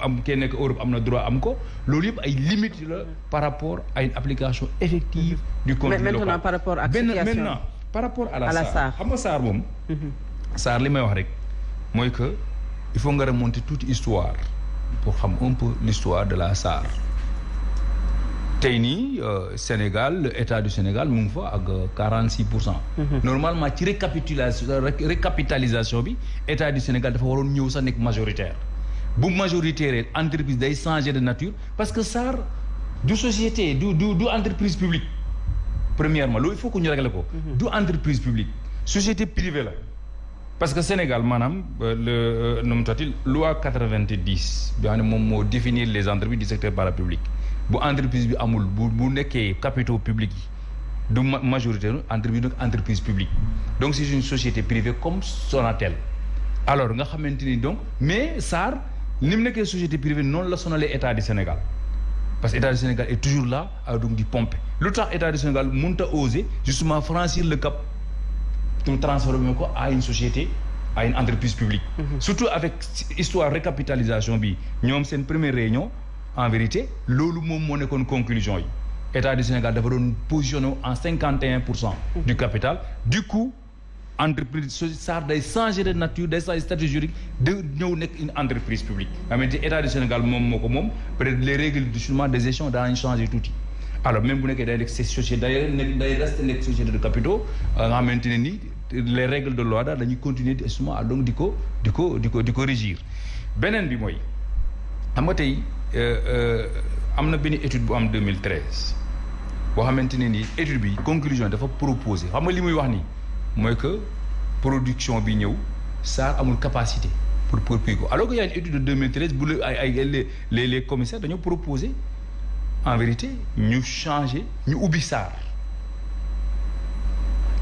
am kee nekk Europe am na droit am ko. loolu yëpp ay limites la par rapport à une application effective du contenu Mais maintenant, local. par rapport situation. maintenant par rapport à la à la SAR. SAR. xam nga SAR moom SAR li may wax rek mooy que il faut nga remonter toute histoire pour xam un peu l'histoire de la SAR tey nii euh, Sénégal le état du Sénégal mu ngi fa ak 46 pour cent. normalement ci récapitulation ré- récapitalisation bi état du Sénégal dafa waroon ñëw sax nekk majoritaire bu majoritaire entreprise day changer de nature parce que SAR du société du du du entreprise publique premièrement loolu il faut que ñu régler ko. du entreprise publique société privée la. parce que Sénégal maanaam euh, le euh, nu mu tuddati loi 90 bi xam ne moom moo définir les entreprises du secteur parapublic bu entreprise bi amul bu bu nekkee capitaux publics yi du ma majoritaire entreprise donc entreprise publique. Donc c'est une société privée comme Sonatel. Alors nga xamante ni donc mais SAR ni mu nekkee société privée noonu la sonalee état du Sénégal. Parce que état du Sénégal est toujours là à donc di pomper. Lu tax état du Sénégal mënut a oser justement franchir le cap ñu transformer ko à une société à une entreprise publique. Surtout avec histoire récapitalisation bi ñoom seen première réunion en vérité loolu du Sénégal dafa doon positionné en cinquante et un pour cent du capital. Du coup entreprise SAR day changer de nature day changer statut juridique de une entreprise publique. Nga xamante état du Sénégal les règles du justement des gestions daañu changer tuuti. Alors même bu nekkee day nekk société day de capitaux nga xamante les règles de loi daal dañuy continuer justement donc di ko di ko am na benn étude bu am 2013 boo xamante ne nii étude bi conclusion dafa proposer xam nga li muy wax nii mooy que production bi ñëw SAR amul capacité pour ko alors que y a une étude de 2013 bu la ay ay les les les commissaires dañoo en vérité ñu changer ñu ubbi SAR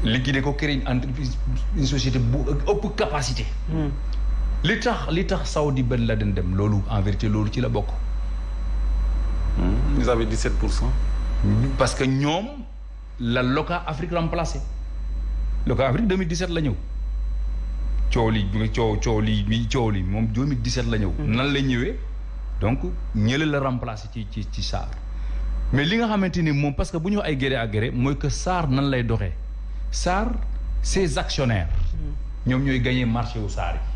liquider ko créer une entreprise une société bu ëpp capacité. li tax li tax Saudi Ben Laden dem loolu en vérité loolu ci la bokk. Vous avez 17 pour cent. parce que ñoom la Loka Afrique remplacé Loka Afrique 2017 la ñëw coow li coow coow li bi coow li moom 2017 la ñëw. nan la ñëwee? Donc ñële la remplacé ci ci ci SAR. mais li nga xamante ni moom parce que bu ñu ay gré à gré mooy que SAR nan lay doxee? SAR ses actionnaires. ñoom ñooy gagné marché wu SAR yi.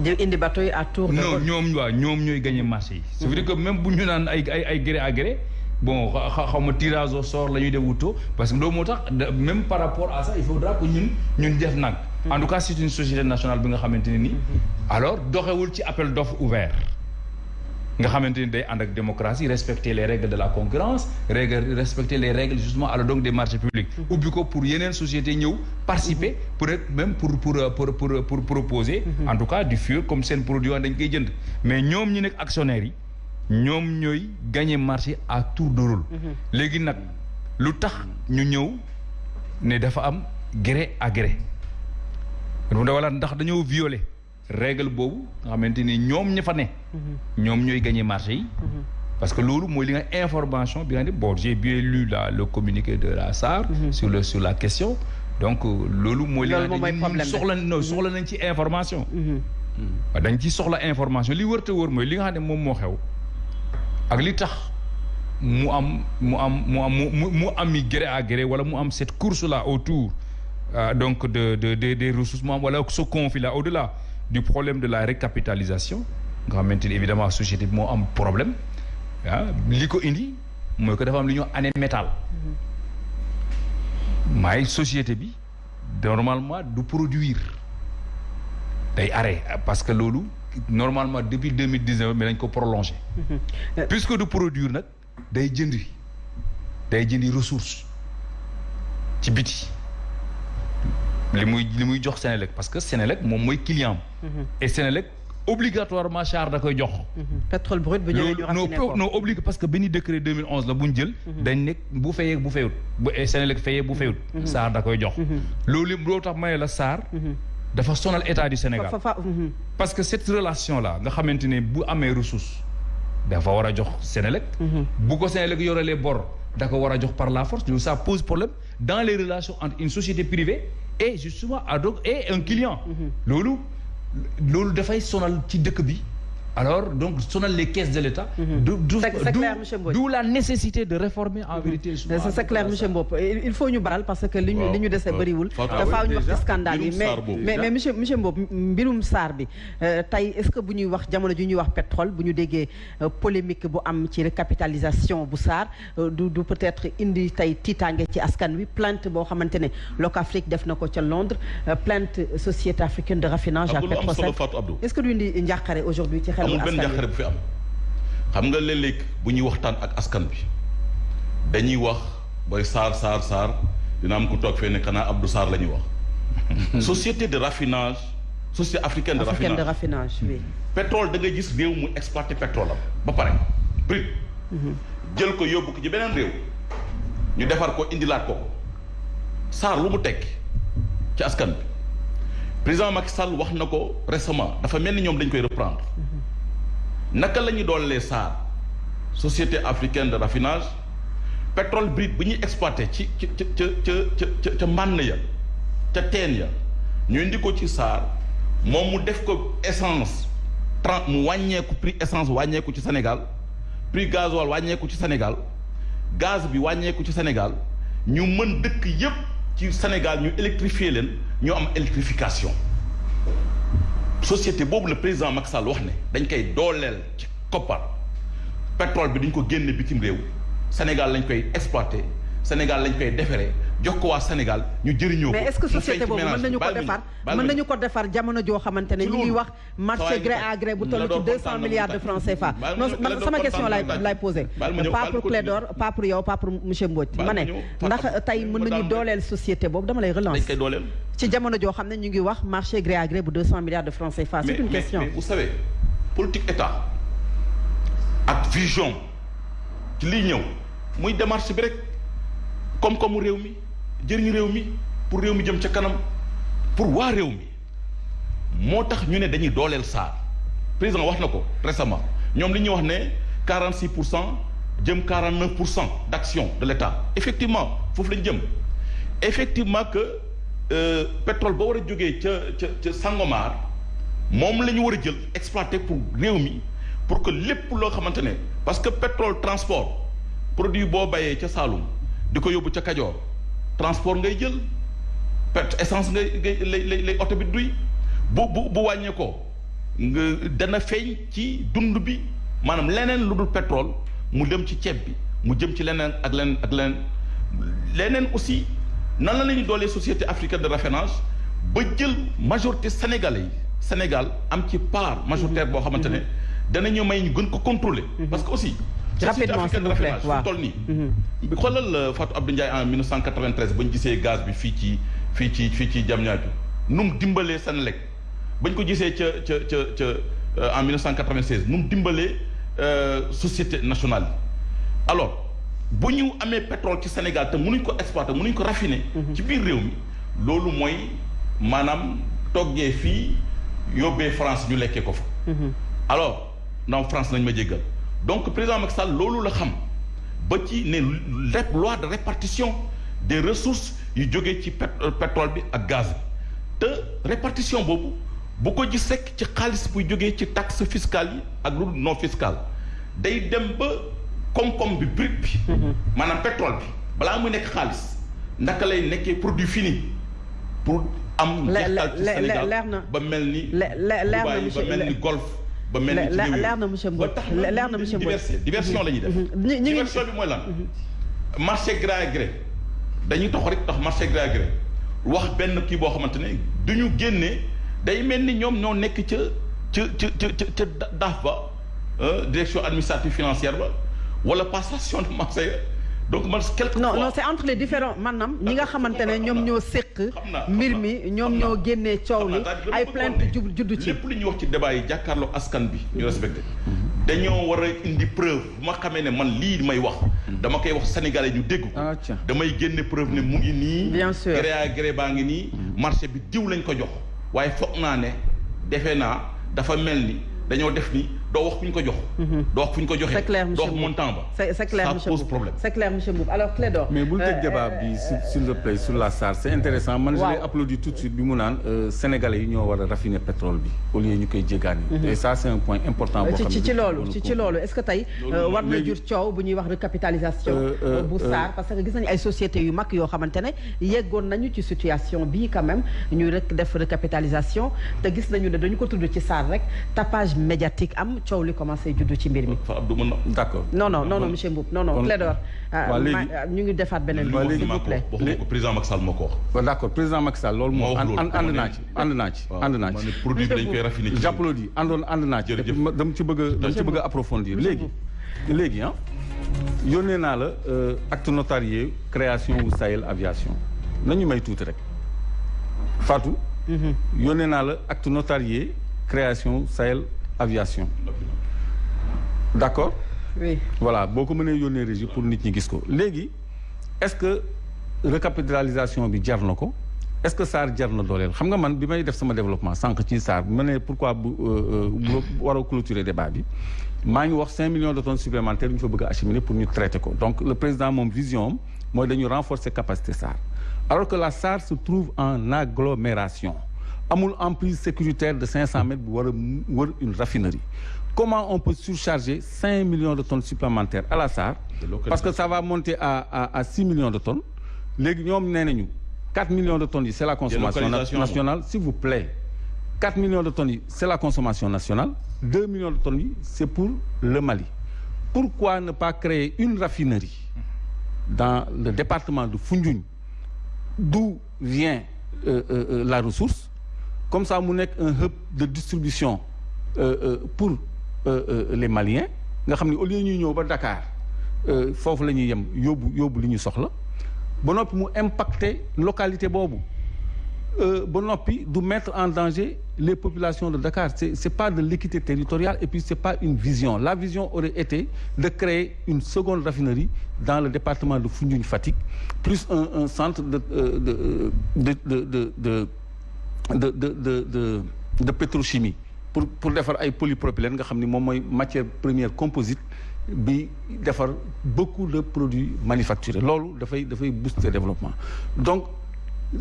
Di indi bateau yi à tour de non ñoom waaw ñoom ñooy gagné marché yi. veut dire que même bu ñu naan ay ay ay gré à gré bon xaw ma tirage au sort la ñuy def parce que loolu moo tax même par rapport à ça il faudra que ñun ñun def nag. en tout cas c'est une société nationale bi nga xamante ne nii. alors doxewul ci appel d'offre ouvert. Nga xamante ni day ànd ak démocratie respecter les règles de la concurrence respecter les règles justement alors donc des marchés publics. Ubbi ko pour yeneen société ñëw participer pour être même pour pour pour pour pour proposer. En tout cas du fur comme seen produit dañ koy jënd. Mais ñoom ñu nekk actionnaires yi ñoom ñooy gagner marché à tour de rôle. Léegi nag lu tax ñu ñëw ne dafa am gré à gré. Wala ndax dañoo violer règle boobu nga xamante ni ñoom ña fa ne. ñoom ñooy marché yi. parce que loolu mooy li nga information bi nga ne bon j'ai bien lu la le communiqué de la SAR. sur le sur la question donc loolu mooy. li nga ne soxla no soxla nañ ci information. waaw dañ ci soxla information li wër te wër mooy li nga xam ne moom moo xew ak li tax mu am mu am mu am mu mu ami gré à gré wala mu am cette course là autour donc de de de des ressources mu am wala ce conflit là au-delà. Du problème de la récapitalisation nga xamante ni évidemment société bi moo am problème ah li ko indi mooy que dafa am lu wax année métal. Maay société bi normalement du produire. Day arrêt parce que loolu normalement depuis deux mille dix-neuf mais dañ ko prolongé <laughs> puisque du produire nag day jëndi. Day jëndi ressource ci biti li muy li muy jox Sénélec parce que Sénélec moom mooy client et Sénélec obligatoirement char da koy jox. pétrole brut bu ñëwee ñu raffiné ko non obligé parce que benn décret 2011 la bu ñu jël. dañ nekk bu fayee bu fayut bu Sénélec fayee bu fayut. SAR da koy jox. loolu yëpp tax ma ne la dafa sonal état du Sénégal. parce que cette relation là nga xamante ne bu amee ressource dafa war a jox Sénélec. bu ko Sénélec yorelee bor da ko war a jox par la force loolu ça pose problème dans les relations entre une société privée. Et justement donc et un client. loolu loolu dafay sonal ci dëkk bi. Alors donc sonal les caisses de l'État. d'où la nécessité de réformer en vérité. c'est clair monsieur Mbop il faut ñu baral parce que li ñu li ñu dese bëriwul. dafa ñu wax ci scandale yi. mais mais mais monsieur monsieur Mbop mbirum SAR bi tey est-ce que bu ñuy wax jamono ji ñuy wax pétrole bu ñu déggee polémique bu am ci récapitalisation bu SAR du du peut-être indi tey tiitaange ci askan wi plainte boo xamante ne Locafrique def na ko ca Londres plainte société africaine de raffinage ak Petrosen. Est-ce que du indi njàqare aujourd'hui ci xel amul benn njàqare bu fi am xam nga léeg-léeg bu ñuy waxtaan ak askan bi dañuy wax booy saar saar saar dina am ku toog fee ne xanaa Abdou Sarr la ñuy wax. <laughs> société de raffinage société africaine de raffinage de raffinage oui. pétrole da gis réew mu exploité pétrole am ba pare brut. jël ko yóbbu ko ci beneen réew. ñu defar ko indilaat ko ko Sarr lu mu tekki ci askan bi président Macky Sall wax na ko récemment dafa mel ni ñoom dañ koy reprendre. Naka la SAR société africaine de raffinage. Pétrole brut bu ñuy exploité ci ci ca mbànn ya ca teen ya ñu indi ko ci essence trente mu prix essence ci Sénégal prix gasoil Sénégal gaz bi ci Sénégal. Ñu Sénégal ñu électrifier leen ñu am électrification société boobu le président Macky Sall wax ne dañ koy dooleel ci koppar. Pétrole bi duñ ko génne bitim réew. Sénégal lañ koy exploiter Sénégal lañ koy defaree jox ko waa Sénégal ñu jëriñoo ko. mais est-ce que société boobu mën nañu ko defar mën nañu ko defar jamono joo xamante ne Ci ñu ngi wax marché gré à gré bu toll ci deux cent milliards de francs. CFA. Non man sama question lay lay posé pas pour. Clédor pas pour yow pas pour monsieur Mbodj ma ne ndax tey mën nañu dooleel société boobu? Dama lay dañ relance koy dooleel. ci jamono joo xam ne ñu ngi wax marché gré à gré bu deux cent milliards de francs CFA c'est une question. mais vous savez politique état ak vision ci liy ñëw muy démarche bi rek koom-koomu réew mi jëriñ réew mi pour réew mi jëm ca kanam pour waa réew mi. Moo tax ñu ne dañuy dooleel SAR président wax na ko récemment. Ñoom li ñuy wax ne 46 pour cent jëm 49 pour cent d' action de l' état effectivement foofu lañ jëm. Effectivement que euh, pétrole ba war a jógee ca ca ca Sangomar moom la ñu war a jël exploiter pour réew mi pour que lépp loo xamante ne parce que pétrole transport produit boo bayee ca Saloum di ko yóbbu ca Kajoor transport ngay jël pet essence ngay ngay lay lay oto bi duy bu bu bu wàññee ko nga dana feeñ ci dund bi maanaam leneen lu dul pétrole mu dem ci ceeb bi mu jëm ci leneen ak leneen ak leneen. Leneen aussi nan la la ñuy doolee société africaine de raffinage ba jël majorité sénégalais yi Sénégal am ci part majoritaire boo xamante ne danañu may ñu gën ko contrôler. Parce que aussi Rapidement, s'il vous plaît, raffinage fu waaw. toll nii. Bi xoolal euh, Fatou Abdou Ndiaye en 1993 ba ñu gisee gaz bi fii ci fii ci fii ci Diamniadio. Nu mu dimbalee Senelec? Ba ñu ko gisee ca ca ca ca en 1996 nu mu dimbalee société nationale. Yi alors bu ñu amee pétrole ci Sénégal te mënuñ ko exploiter mënuñ ko raffiner ci biir réew mi loolu mooy maanaam toggee fii yóbbee France ñu lekkee ko fa. Alors non France nañ ma jéggal donc président Macky Sall loolu la xam ba ci ne rep loi de répartition des ressources yu jógee ci pét- euh, pétrole bi ak gaz bi. Te répartition boobu bu ko gis rek ci xaalis buy jógee ci taxe fiscale yi ak lu non fiscale. Day dem ba koom-koom bi brut bi maanaam pétrole bi balaa muy nekk xaalis naka lay nekkee produit fini pour am Le- njeextal ci le- le- Sénégal leer na. ba mel ni Le- le- leer na, Dubaï, monsieur- ba mel ni le- golf ba mel ni leer na, monsieur Mbodj. leer na, monsieur Mbodj. diversion la ñuy def. Ngi- diversion bi mooy lan? Marché gré à gré dañuy tax rek tax marché gré à gré wax benn kii boo xamante ne du ñu génnee day mel ni ñoom ñoo nekk ca ca ca ca ca ca daaf ba direction administrative financière ba wala passation de marché donc man quelque non c'est entre les différents. Maanaam ñi nga xamante ne ñoom ñoo séq xam naa xam mbir naa, mi ñoom xam naa. ñoo génnee coow li. xam naa, daal ay dama plainte bëggoon jub ne juddu ci. lépp lu ñuy wax ci débat yi jàkkaarloo askan bi ñu respecté. Dañoo war a indi preuve. Bu ma xamee ne man lii may wax dama koy wax sénégalais ñu dégg ko. Ah, tiens. damay génne preuve ne mu ngi nii. Bien sûr. gré à gré baa ngi nii. Marché bi diw lañ ko jox. Waaye foog naa ne defe naa dafa mel ni dañoo def ni doo wax fu ñu ko jox. Doo wax fu ñu ko joxee c'est clair doo monsieur wax Mboup montant ba. C'est c'est clair ça pose problème. C'est clair monsieur Mboup alors Clédor mais bul euh, tëj débat euh, bi s'il plaît sur la SAR c'est intéressant. Man je l'ai applaudi tout de suite bi mu naan euh, sénégalais yi ñoo war a raffiner pétrole bi au lieu ñu koy jéggaani. Et ça c'est un point important boo xam ne ci loolu ci ci loolu est-ce que tey war na léegi- jur coow bu ñuy wax recapitalisation bu SAR parce que gis nañu ay sociétés yu mag yoo xamante ne yeggoon nañu ci situation bii quand même ñuy rek def recapitalisation. Te gis nañu ne dañu ko tudd ci SAR rek tapage médiatique am coow li commencé juddu ci mbir mi. Non non non non monsieur Mboup. Non non Clédor léegi- ma- ñu ngi defaat beneen bi s'il vous plaît. président Macky Sall moo ko wax. Président Macky Sall loolu moo moom wax ànd loolu ànd dama naa ne- ci ànd naa ci waaw ànd naa ma ci. ne produit bi dañ koy raffiner. Ci j'applaudis àndoon ànd naa ci. Jërëjëf. ma- dama ci bëgg a dama ci bëgg a approfondir. Léegi léegi ah yónnee naa la euh, acte notarié création wu Sahel aviation. Nañu may tuuti rek. Fatou? Yónnee naa la acte notarié création Sahel aviation. D'accord? Oui. Voilà boo ko mënee yónnee régie pour nit ñi gis ko. Léegi est-ce que recapitalisation bi jar na ko? Est-ce que SAR jar na dooleel? Xam nga man bi may def sama développement sànq ci SAR ma ne pourquoi bu euh, euh, bu war a clôturer débat bi maa ngi wax 5 millions de tonnes supplémentaires yu ñu fa bëgg a acheminer pour ñu traiter ko. Donc le président moom vision am mooy dañu renforcer capacité SAR. Alors que la SAR se trouve en agglomération amul emprise sécuritaire de 500 mètres bu war a wër une raffinerie. Comment on peut surcharger 5 millions de tonnes supplémentaires à la SAR? Parce que ça va monter à à à 6 millions de tonnes. Léegi ñoom nee nañu 4 millions de tonnes yi c'est la consommation nationale s'il vous plaît. 4 millions de tonnes yi c'est la consommation nationale. 2 millions de tonnes yi c'est pour le Mali. Pourquoi ne pas créer une raffinerie dans le département de Foundiougne? D'où vient euh, euh, euh, la ressource? Comme ça mu nekk un hub de distribution euh, euh, pour euh, les Maliens. Nga xam ne au lieu ñuy ñëw ba Dakar foofu la ñuy yem yóbbu yóbbu li ñu soxla. Ba noppi mu impacter localité boobu. Ba noppi du mettre en danger les populations de Dakar. C'est c'est pas de l'équité territoriale et puis c'est pas une vision. La vision aurait été de créer une seconde raffinerie dans le département de Foundiougne Fatick plus un centre de de de de de pétrochimie pour pour defar ay polypropylène nga xam ni moom mooy matière première composite bi defar beaucoup de produits manufacturés loolu dafay dafay booster développement donc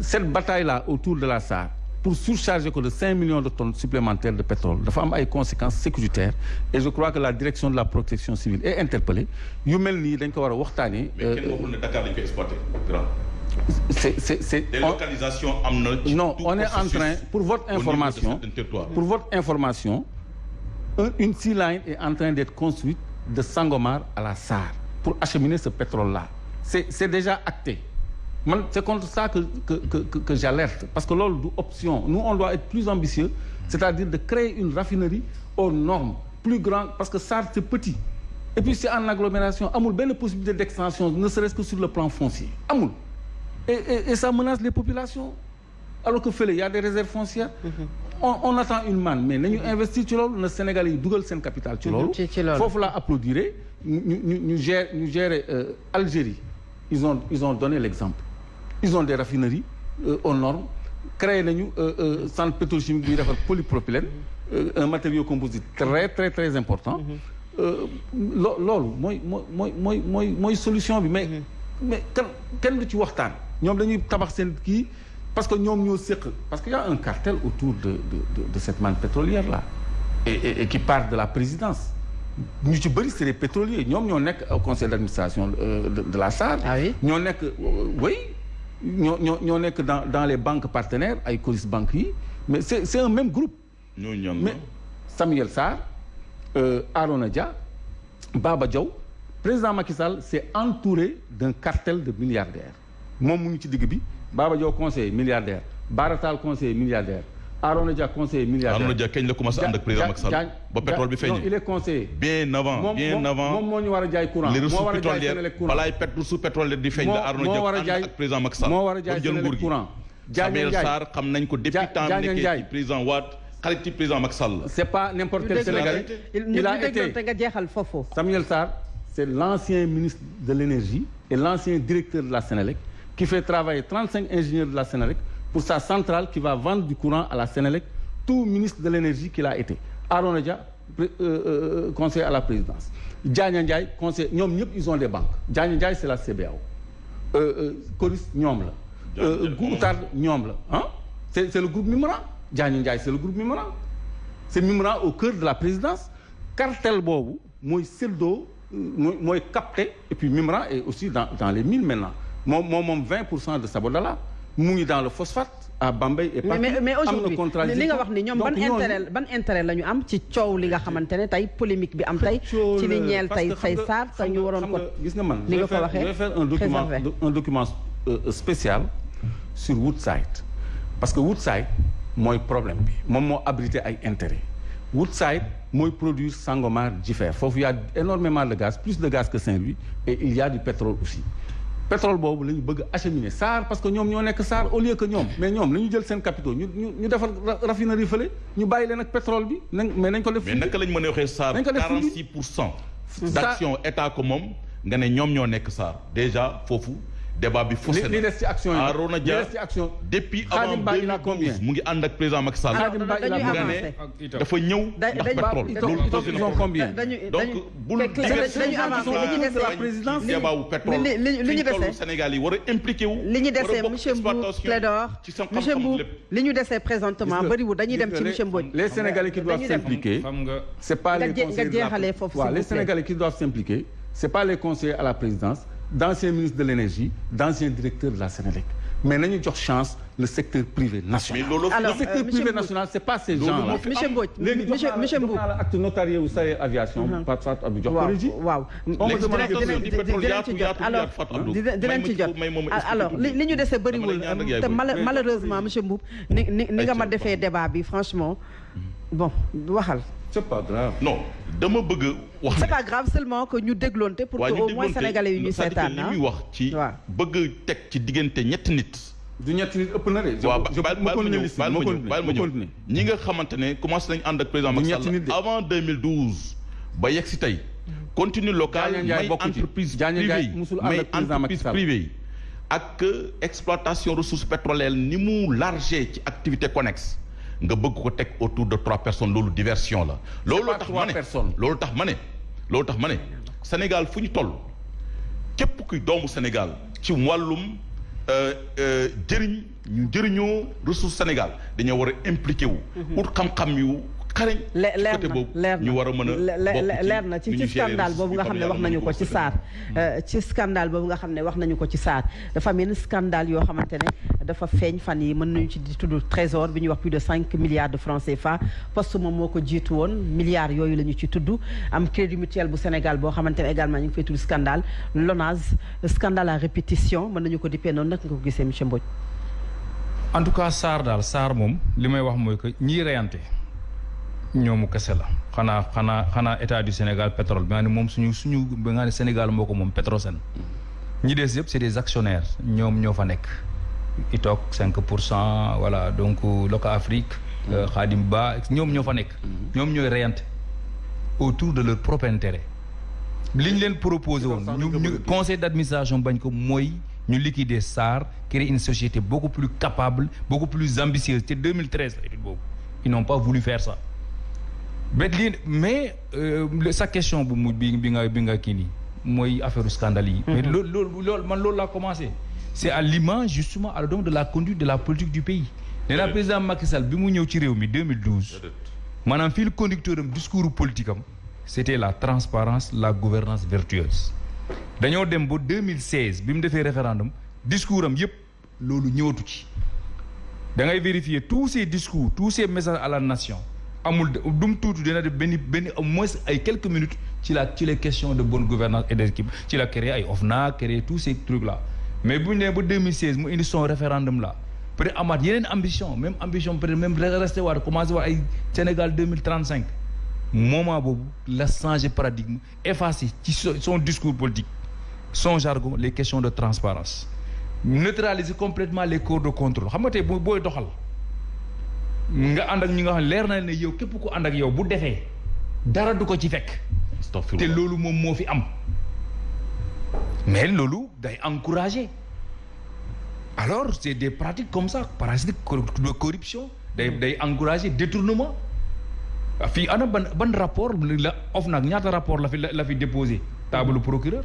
cette bataille là autour de la SAR pour surcharger ko de cinq millions de tonnes supplémentaires de pétrole dafa am ay conséquences sécuritaires et je crois que la direction de la protection civile est interpellée yu mel nii dañ ko war a waxtaanee. mais kenn waxul ne Dakar dañ koy exploité grand. C'est c'est délocalisation am na. non on est en train pour votre information pour votre information un- une sea line est en train d'être construite de Sangomar à la SAR pour acheminer ce pétrole-là. C'est c'est déjà acté. Man c'est contre ça que que que j'alerte. Parce que loolu du option. Nous on doit être plus ambitieux c'est-à-dire de créer une raffinerie aux normes plus grande parce que SAR c'est petit. Et puis c'est en agglomération. Amul benn possibilité d'extension ne serait-ce que sur le plan foncier. Amul et, ça menace les populations. Alors que il y a des réserves foncières. On, attend une manne, mais nous investissons sur le Sénégal, Google Sen Capital. Il faut applaudir. Nous gérons Algérie. Ils ont, donné l'exemple. Ils ont des raffineries euh, aux normes. Créé nous euh, euh, centre pétrochimique du polypropylène, euh, un matériau composite très très très important. Mm -hmm. Moi, moi, moi, moi, solution, mais, mais quand, tu vois ñoom dañuy tabax seen kii parce que ñoom ñoo séq. Parce que y a un cartel autour de de de, de cette manne pétrolière là. Et, et et qui part de la présidence. Ñu ci bëri c'est des pétroliers. Ñoom ñoo nekk au conseil d'administration euh, de de la SAR. Ah oui? ñoo nekk euh, oui. Ñoo ñoo ñoo nekk dans dans les banques partenaires ay Coris banques yi. Mais c'est c'est un même groupe. mais Samuel Sarr euh, Arona Dia Baba Diaw président Macky Sall s'est entouré d'un cartel de milliardaires moom mu ngi ci digg bi. Baba Diaw conseiller milliardaire Bara Tall conseiller milliardaire Arona Dia conseiller milliardaire. Arona Dia kañ la commencé ànd ak président Macky Sall? Ba pétrole bi feeñee. Il est conseiller. Bien avant bien avant. moom moo ñu war a jaay courant. Les ressources pétrolières Senelec balaay pet ressources pétrolières di feeñ la Arona Dia ànd ak président Macky Sall. moo war a jaay Senelec courant. Samuel Sarr xam nañ ko depuis temps nekkee ci président Wade xarit ci président Macky Sall la. C'est pas n'importe quel Sénégalais. il a été nga jeexal foofu. Samuel Sarr c'est l'ancien ministre de l'énergie et l'ancien directeur de la Sénélec qui fait travailler 35 ingénieurs de la Sénélec pour sa centrale qui va vendre du courant à la Sénélec tout ministre de l'énergie qu'il a été. Arona Dia pré- euh, euh, conseiller à la présidence. Diagne Ndiaye conseiller ils ont des banques. Diagne Ndiaye c'est la CBAO euh, euh, Coris ñoom la. Diagne euh, Ndiaye Goutard ñoom la. Ah c'est le groupe Mimran. Diagne Ndiaye c'est le groupe Mimran. C'est Mimran au cœur de la présidence. Cartel séddoo mooy mooy capté et puis Mimran est aussi dans dans les mines maintenant moom moom moom 20 pour cent de Sabodala mu ngi dans le phosphate à Bambey et partout mais mais aujourd'hui li nga wax ni ñoom ban intérêt ban intérêt la ñu am ci coow li nga xamante ne tey polémique bi am tey ci li ñeel tey say saar te ñu waroon ko gis nga man je nga ko waxee, je vais faire un document un document euh, spécial sur Woodside. Parce que Woodside mooy problème bi moom moo abrité ay intérêt Woodside mooy produire Sangomar Jifeer foofu y a énormément de gaz plus de gaz que Saint-Louis et il y a du pétrole aussi pétrole boobu la ñu bëgg acheminer SAR parce que ñoom ñoo nekk SAR au lieu que ñoom mais ñoom la ñu jël seen capitaux ñu ñu ñu defar ra- raffinerie fële ñu bàyyi leen ak pétrole bi nañ mais nañ ko def mais naka lañ mën a waxee SAR Dañ ko def 46 pour cent d'action état ko moom nga ne ñoom ñoo nekk SAR déjà foofu débat bi faussé na. li des depuis avant 2012 mu ngi ànd ak président Macky Sall. dafa ndax pétrole. combien? Donc bul diverser dañuy li ñu débat wu pétrole. li ñu Sénégal impliqué wu. li ñu monsieur présentement dañuy dem les Sénégalais qui doivent s'impliquer c'est pas les conseillers les Sénégalais qui doivent s'impliquer c'est pas les conseillers à la présidence d'ancien ministre de l'énergie, d'ancien directeur de la Sénélec. Mais nous avons chance le secteur privé national. Le secteur euh, privé national, ce n'est pas ces gens-là. Monsieur Mbou, Acte notarié ou ça aviation, pas de Wow. On alors, malheureusement monsieur Mboup ni ni nga ma defee débat franchement bon waxal. C'est pas grave. non dama bëgg wax. Pas grave seulement que ñu dégloonte pour que ñu au moins sénégalais seetaan li muy wax ci bëgg teg ci diggante ñetti nit. Du ñetti nit ëpp na de. je waaw je baal ma ma continuer ñëw liste baal ma ma ñëw continuer baal ma ma ñëw. continuer. ñi nga xamante ne commencé nañu ànd ak président Du Macky ñetti nit de. Sall avant 2012 ba yegg si tey. Contenu local may entreprise privée may entreprise privée yi. Ak euh, exploitation ressources pétrolières ni mu largé ci activité connexe nga bëgg ko teg autour de trois personnes loolu diversion la loolu tax ma ne personnes. loolu tax ma ne loolu tax ma ne Sénégal fu ñu toll képp kuy doomu Sénégal ci wàllum euh, euh, jëriñ ñu jëriñoo ressource Sénégal dañoo war a impliqué wu. ut xam-xam yu xarañ. Leer na ñu war a mën a leer na ci ci scandale boobu nga xam ne wax nañu ko ci SAR ci scandale boobu nga xam ne wax nañu ko ci SAR dafa am yenn scandale yoo xamante ne dafa feeñ fan yi. Mën nañu ci di tudd trésor bi ñuy wax plus de cinq milliards de francs CFA. Poste moom moo ko jiitu woon. Milliards yooyu la ñu ci tudd. Am crédit mutuel bu Sénégal boo xamante ne également ñu ngi fay tudd scandale. LONASE scandale à répétition. Mën nañu ko dippee noonu nag nga ko gisee monsieur Mbodj. En tout cas Sarr daal Sarr moom li may wax mooy que ñiy reyante ñoomu kese la. Xanaa xanaa xanaa état du Sénégal pétrole bi nga ne moom suñu suñu bi nga ne Sénégal moo ko moom Petrosen. Ñi des yëpp c'est des actionnaires. Ñoom ñoo fa nekk. I toog cinq pour cent voilà. Donc Loka Afrique euh, Khadim Ba ñoom ñoo fa nekk. Ñoom ñooy reyante autour de leur propre intérêt. Li ñu leen proposé woon ñu ñu conseil d'administration bañ ko mooy ñu liquider SAR créer une société beaucoup plus capable beaucoup plus ambitieuse. Te 2013 la étude boobu. Ils n'ont pas voulu faire ça mais mais euh, sa question bu mu bi bi nga bi nga kii nii mooy affaire scandale yi. Mais loolu loolu loolu man loolu laa commencé. C'est à l'image justement à donc de la conduite de la politique du pays. Nee naa président Macky Sall bi mu ñëw ci réew mi 2012 maanaam fii le conducteur am discours politique am c'était la transparence la gouvernance vertueuse. Dañoo dem ba 2016 bi mu defee référendum discours am yépp loolu ñëwatu ci. Da ngay vérifier tous ces discours tous ces messages à la nation amul du mu dina def au moins ay quelques minutes ci la ci les questions de bonne gouvernance et d'équipe ci la créé ay OFNAC créé tous ces trucs là mais bu ñu nee ba 2016 mu indi son référendum là peut être amaat yeneen ambition même ambition peut même resté waat commencé waat ay Sénégal 2035 moment boobu la changer paradigme effacer son discours politique son jargon les questions de transparence. Neutraliser complètement les corps de contrôle. Xam nga tey boo booy doxal nga ànd ak ñi nga xam ne leer na ne yow képp ku ànd ak yow bu defee dara du ko ci fekk. Te loolu moom moo fi am. mais loolu day encourager. alors c'est des pratiques comme ça parasites de corruption. day day encourager détournement. fii ana ban ban rapport la OFNAC ñaata rapport la fi la fi déposé? Table procureur.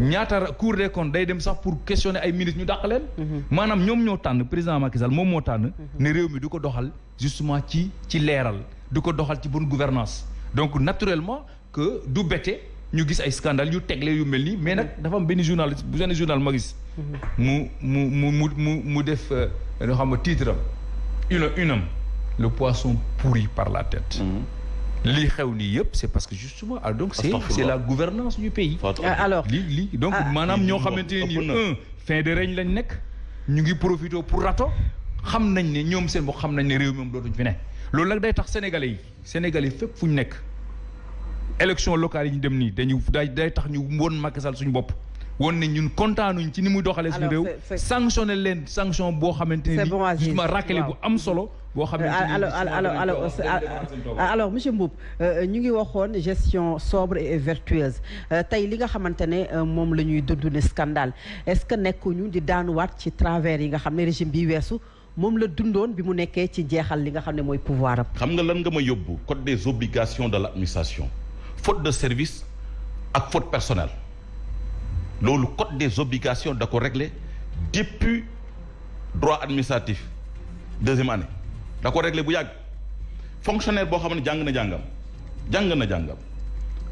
Ñaata ra- cour des comptes day dem sax pour questionner ay ministres ñu dàq leen. Maanaam ñoom ñoo tànn président Macky Sall moom moo tànn ne réew mi du ko doxal justement ci ci leeral du ko doxal ci bonne gouvernance. Donc naturellement que du bette ñu gis ay scandale yu tegle yu mel nii mais nag dafa am benn journaliste bu benn journal ma gis. Mu mu mu mu mu mu def euh, loo xam ne titre am. Une une am le poisson pourri par la tête lii xew nii yëpp c'est parce que justement ah donc c'est la gouvernance du pays. Euh, alors donc Ah. maanaam ñoo xamante ne un fin de règne lañ nekk ñu ngi profité pour rato xam nañ ne ñoom seen bopp xam nañ ne réew mi moom dootuñ fi ne. Loolu nag day tax sénégalais yi sénégalais fépp fu ñu nekk élection locale yi ñu dem nii dañu day day tax ñu woon Macky Sall suñu bopp woon ne ñun kontaanuñ ci ni muy doxalee suñu Alors, réew. c'est- c'est- sanctionné leen sanction boo xamante ne C'est ni bon, Aziz. justement raclé bu am solo boo alors alors alors alors alors alors monsieur Mboup euh, ñu ngi waxoon gestion sobre et vertueuse. Euh, tey li nga xamante ne euh, moom la ñuy dund ne scandale. Est-ce que nekkuñu di daanuwaat ci travers yi nga xam ne régime bi weesu moom la dundoon bi mu nekkee ci jeexal li nga xam ne mooy pouvoir am? xam nga lan nga ma yóbbu? Code des obligations de l'administration. Faute de service ak faute personnelle loolu code des obligations da ko réglé depuis droit administratif deuxième année. Da ko réglé bu yàgg. Fonctionnaire boo xam ne na jàngam jàng na jàngam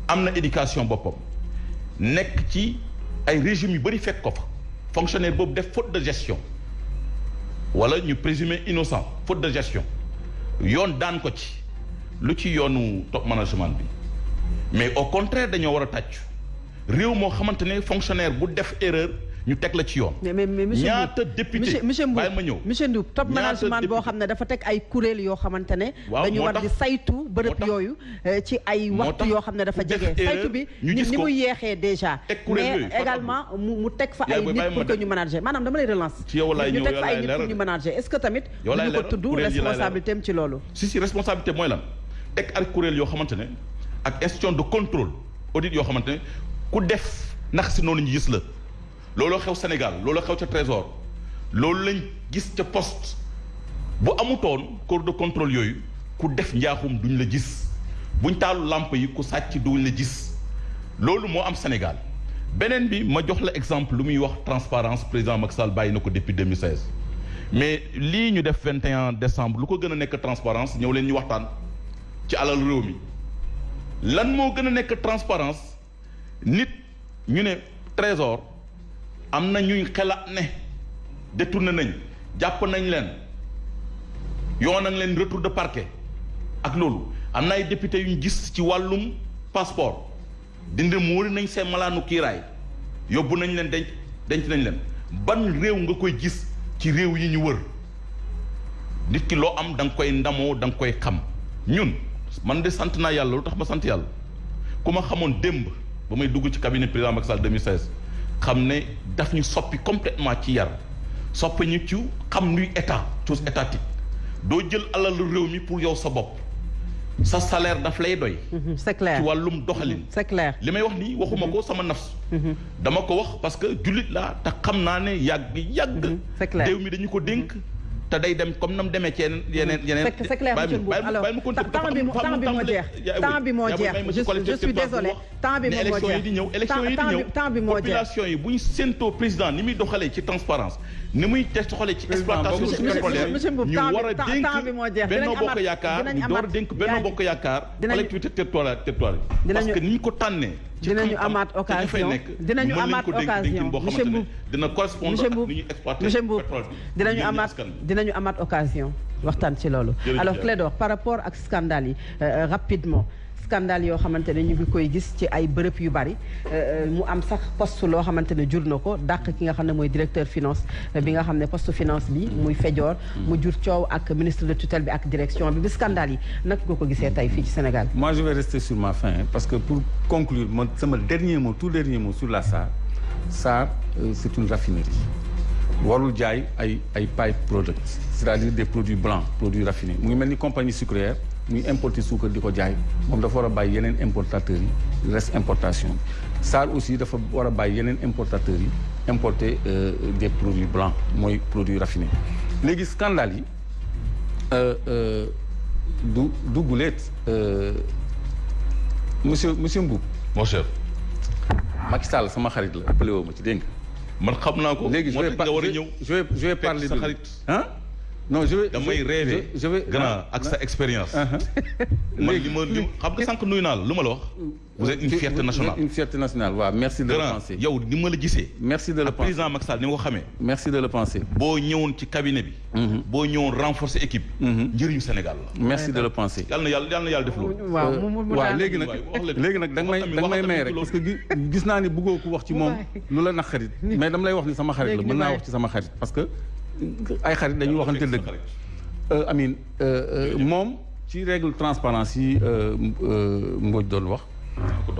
am na éducation boppam nekk ci ay régime yu bëri fekk ko fa. Fonctionnaire boobu def faute de gestion. Wala ñu présumé innocent faute de gestion. Yoon daan ko ci. Lu ci yoonu top management bi. Mais au contraire dañoo war a réew moo xamante ne fonctionnaire bu def erreur ñu teg la ci yoon. mais mais mais monsieur ñaata député? monsieur monsieur Mboup bàyyi ma ñëw monsieur Mboup top management boo xam ne dafa teg ay kuréel yoo xamante ne. Waaw, dañu war di saytu moo bërëb tax- yooyu ci ay moo waxtu tax yoo xam ne dafa ku def jege. erreur, saytu bi ñu ni gis ni ko. mu yeexee déjà. Mais également mu teg fa ay nit pour que ñu manager maanaam dama lay relance. Ci yow laay ñu ñëw, teg yow fa ay laay nit pour ñu manager est-ce que tamit. Yow laay duñu ko tudd responsabilité am ci loolu? si si responsabilité mooy lan? Teg ak kuréel yoo xamante ne ak institution de contrôle audit yoo xamante ne ku def ndax si noonu ñu gis la. Looloo xew Sénégal looloo xew ca trésor. Loolu lañ gis poste. Bu amutoon corps de contrôle yooyu ku def njaaxum duñ la gis. Buñ taalu làmp yi ku sàcc duñ la gis. Am Sénégal. Beneen bi ma jox la exemple lu muy wax transparence président Macky Sall bàyyi na ko depuis 2016 mais lii ñu def 21 décembre lu ko gën transparence ñëw leen ñu waxtaan ci alal réew mi. Lan transparence? Nit ñu ne trésor am na ñuy xelaat ne détourné nañ jàpp nañ leen yoon nañ leen retour de parquet ak loolu. Am na ay député yu ñu gis ci wàllum passeport. Dindi muuri nañ seen malaanu kiiraay yóbbu nañ leen denc denc nañ leen. Ban réew nga koy gis ci réew yi ñu wër? Nit ki loo am da nga koy ndamoo da nga koy xam. Ñun man de sant naa yàlla lu tax ma sant yàlla? Ku ma xamoon démb ba may dugg ci cabinet président Macky Sall 2016 xam ne daf ñu soppi complètement ci yar soppi ñu ci xam luy état chose étatique. Doo jël alalu réew mi pour yow sa bopp. Sa salaire daf lay doy. Mhm, c'est clair. Ci wàllum doxalin. C'est clair. li may wax nii waxuma ko sama nafs. Dama ko wax parce que jullit laa te xam naa ne yàgg yàgg c'est clair. réew mi dañu ko dénk te day dem comme nam demee ci yeneen yeneen yeneen. C'est clair monsieur alors temps bi temps bi moo jeex. temps bi moo jeex. je suis désolé. temps bi moo élection yi jeex. di ñëw élection yi di temps ñëw. bi temps bi moo jeex. Population yi bu ñu séentoo président ni muy doxalee ci transparence ni muy te doxalee ci exploitation pétrolière monsieur Mboup, ñu temps bi- war a temps- dénk temps bi moo jeex. Benno Dinañ Bokk amaat- Yaakaar dinañ ñu door a amaat- dénk Benno yaa- Bokk Yaakaar dinañ- collectivité territoriale territoire yi. parce Dinañu- que ni ñu ko tànnee ci dinañu xam-xam amaat te ñu fay occasion. nekk, dinañu mën nañ amaat ko dénk occasion. dénkin boo monsieur xamante ne Mboup dina correspondre monsieur ak Mboup ni ñuy exploiter monsieur Mboup pétrole bi. dinañu ngir amaat askan bi. dinañu amaat occasion waxtaan ci loolu. Jërëjëf. alors Clédor par rapport ak scandale yi euh, rapidement scandale yoo xamante ñu ngi koy gis directeur finance euh, bi nga poste finance ministre de tutelle direction bi bi scandale Moi, je vais rester sur ma fin hein, parce que pour conclure, c'est mon dernier mot, tout dernier mot sur la SAR. SAR, euh, c'est une raffinerie. pipe products c'est-à-dire des produits blancs produits raffinés. Mu ngi compagnie sucrière muy importer suukar di ko jaay moom dafa war a bàyyi yeneen importateurs yi reste importation bi SAR aussi dafa war a bàyyi yeneen importateurs yi importer euh, des produits blancs mooy produits raffinés. Léegi scandale yi euh, euh, du du guleet monsieur monsieur Mboup. Mon cher. Macky Sall sama xarit la appelé woo ma ci dégg nga? Man xam naa ko. Léegi je vais je- vais parler sa de xarit. Non je vais damay rêver. je je vais grand ak sa expérience. man <laughs> léegi li ma li xam nga sànq nuyu naa la. Lu ma la wax? Vous êtes une fierté nationale. une fierté nationale waaw. Merci de le penser. yow ni ma la gisee. Merci de le penser. président Macky Sall ni nga ko xamee. Merci de le penser. Boo ñëwoon ci cabinet bi. Boo ñëwoon renforcer équipe. Njëriñu Sénégal la. Merci de le penser. Yàlla na yàlla yàlla na yàlla def loolu. Waaw mu mu mu waaw daal- léegi nag waay, wax leen. léegi nag da nga may Waxal da nga may tamit, may waxal rek tamit parce que gi- gis naa ni bëggoo ko wax ci moom lu la naqarit mais dama lay wax ni sama xarit la Léegi mën ñu naa bàyyi. wax ci sama xarit. Parce que ay xarit dañuy waxante dëgg. Euh, Amine euh, euh, moom ci règle transparence yi Mbodj doon wax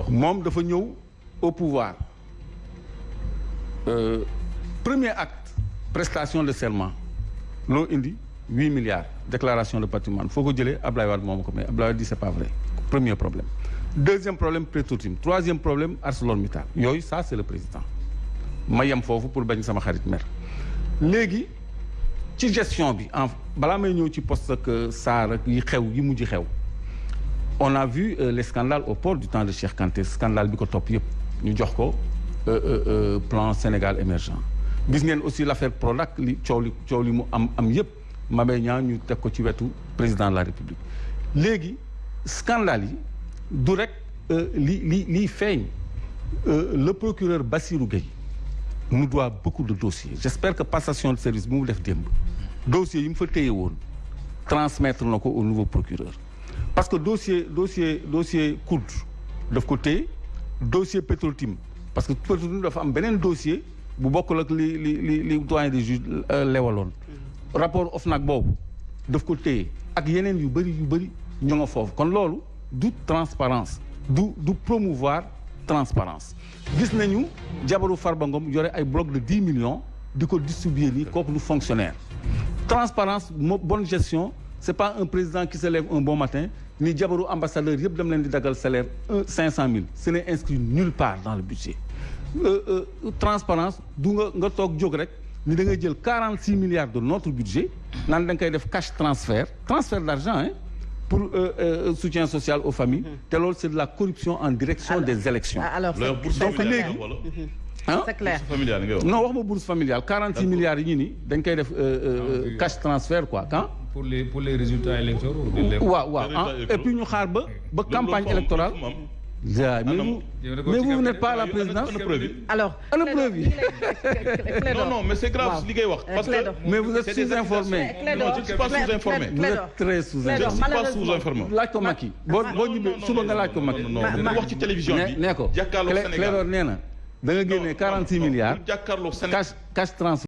moom dafa ñëw au pouvoir. Euh, premier acte prestation de serment. Loo indi huit milliards déclaration de patrimoine. Foo ko jëlee Ablaye Wade moom ko mais Ablaye Wade dit c'est pas vrai. Premier problème. Deuxième problème Petrotim. Troisième problème ArcelorMittal. Yooyu ça c'est le président. Ma yem foofu pour bañ sama xarit mer. Léegi ci gestion bi en balaa may ñëw ci poste ak SAR ak yi xew yi mujj on a vu euh, les scandales au port du temps de Cheikh Kanté scandale bi ko topp yëpp ñu jox ko euh, euh, euh, plan Sénégal émergent. Gis ngeen aussi l'affaire Prodac li coow li coow li mu am am yëpp Mabé Niang ñu teg ko ci wetu président de la République. Léegi scandale yi du rek euh, li li liy feeñ euh, le procureur Bassirou Gueye nous doit beaucoup de dossiers. J'espère que passation de service bi mu def démb dossier yi mu fa téye woon transmettre na au nouveau procureur. Parce que dossier dossier dossier COUD daf ko téye dossier Petrotim parce que Petrotim dafa am beneen dossier bu bokkul ak li li li li doyen des juges lewaloon. Rapport OFNAC boobu daf ko téye ak yeneen yu bëri yu bëri ñu nga foofu. Kon loolu du transparence du du promouvoir transparence. Gis nañu jabaru Farba Ngom yore ay bloc de dix millions di ko distribuer nii kooku du fonctionnaire. Transparence bonne gestion c'est pas un président qui se lève un bon matin ni jabaru ambassadeur yëpp dem leen di dagal salaire un cinq cent mille. Ce n'est inscrit nulle part dans le budget. Euh, euh, transparence du nga nga toog jóg rek ni da ngay jël quarante six milliards de notre budget naan da nga koy def cash transfert transfert d'argent hein pour euh, euh, soutien social aux familles te loolu c'est de la corruption en direction Alors- des élections. alors léegi- ah c'est clair non wax ma bourse familiale 46 milliards yi ñu ni dañ koy def euh, euh, cash transfert quoi quand pour les pour les résultats électoraux. waaw waaw ah et puis ñu xaar ba ba campagne électorale mais vous mais n'êtes pas à la présidence alors Clédor, preuve non non mais c'est grave parce que mais vous êtes sous-informé non je ne suis pas sous-informé. vous Clédor. êtes très je ne sous-informé suis pas sous-informé. laaj ko Macky boo boo ñibbee suba nga laaj ko Macky non non Ma- non ma- dañu wax ci télévision Clédor na da nga génnee 46 milliards jàkkaarloog Sénégal. cash cash transfert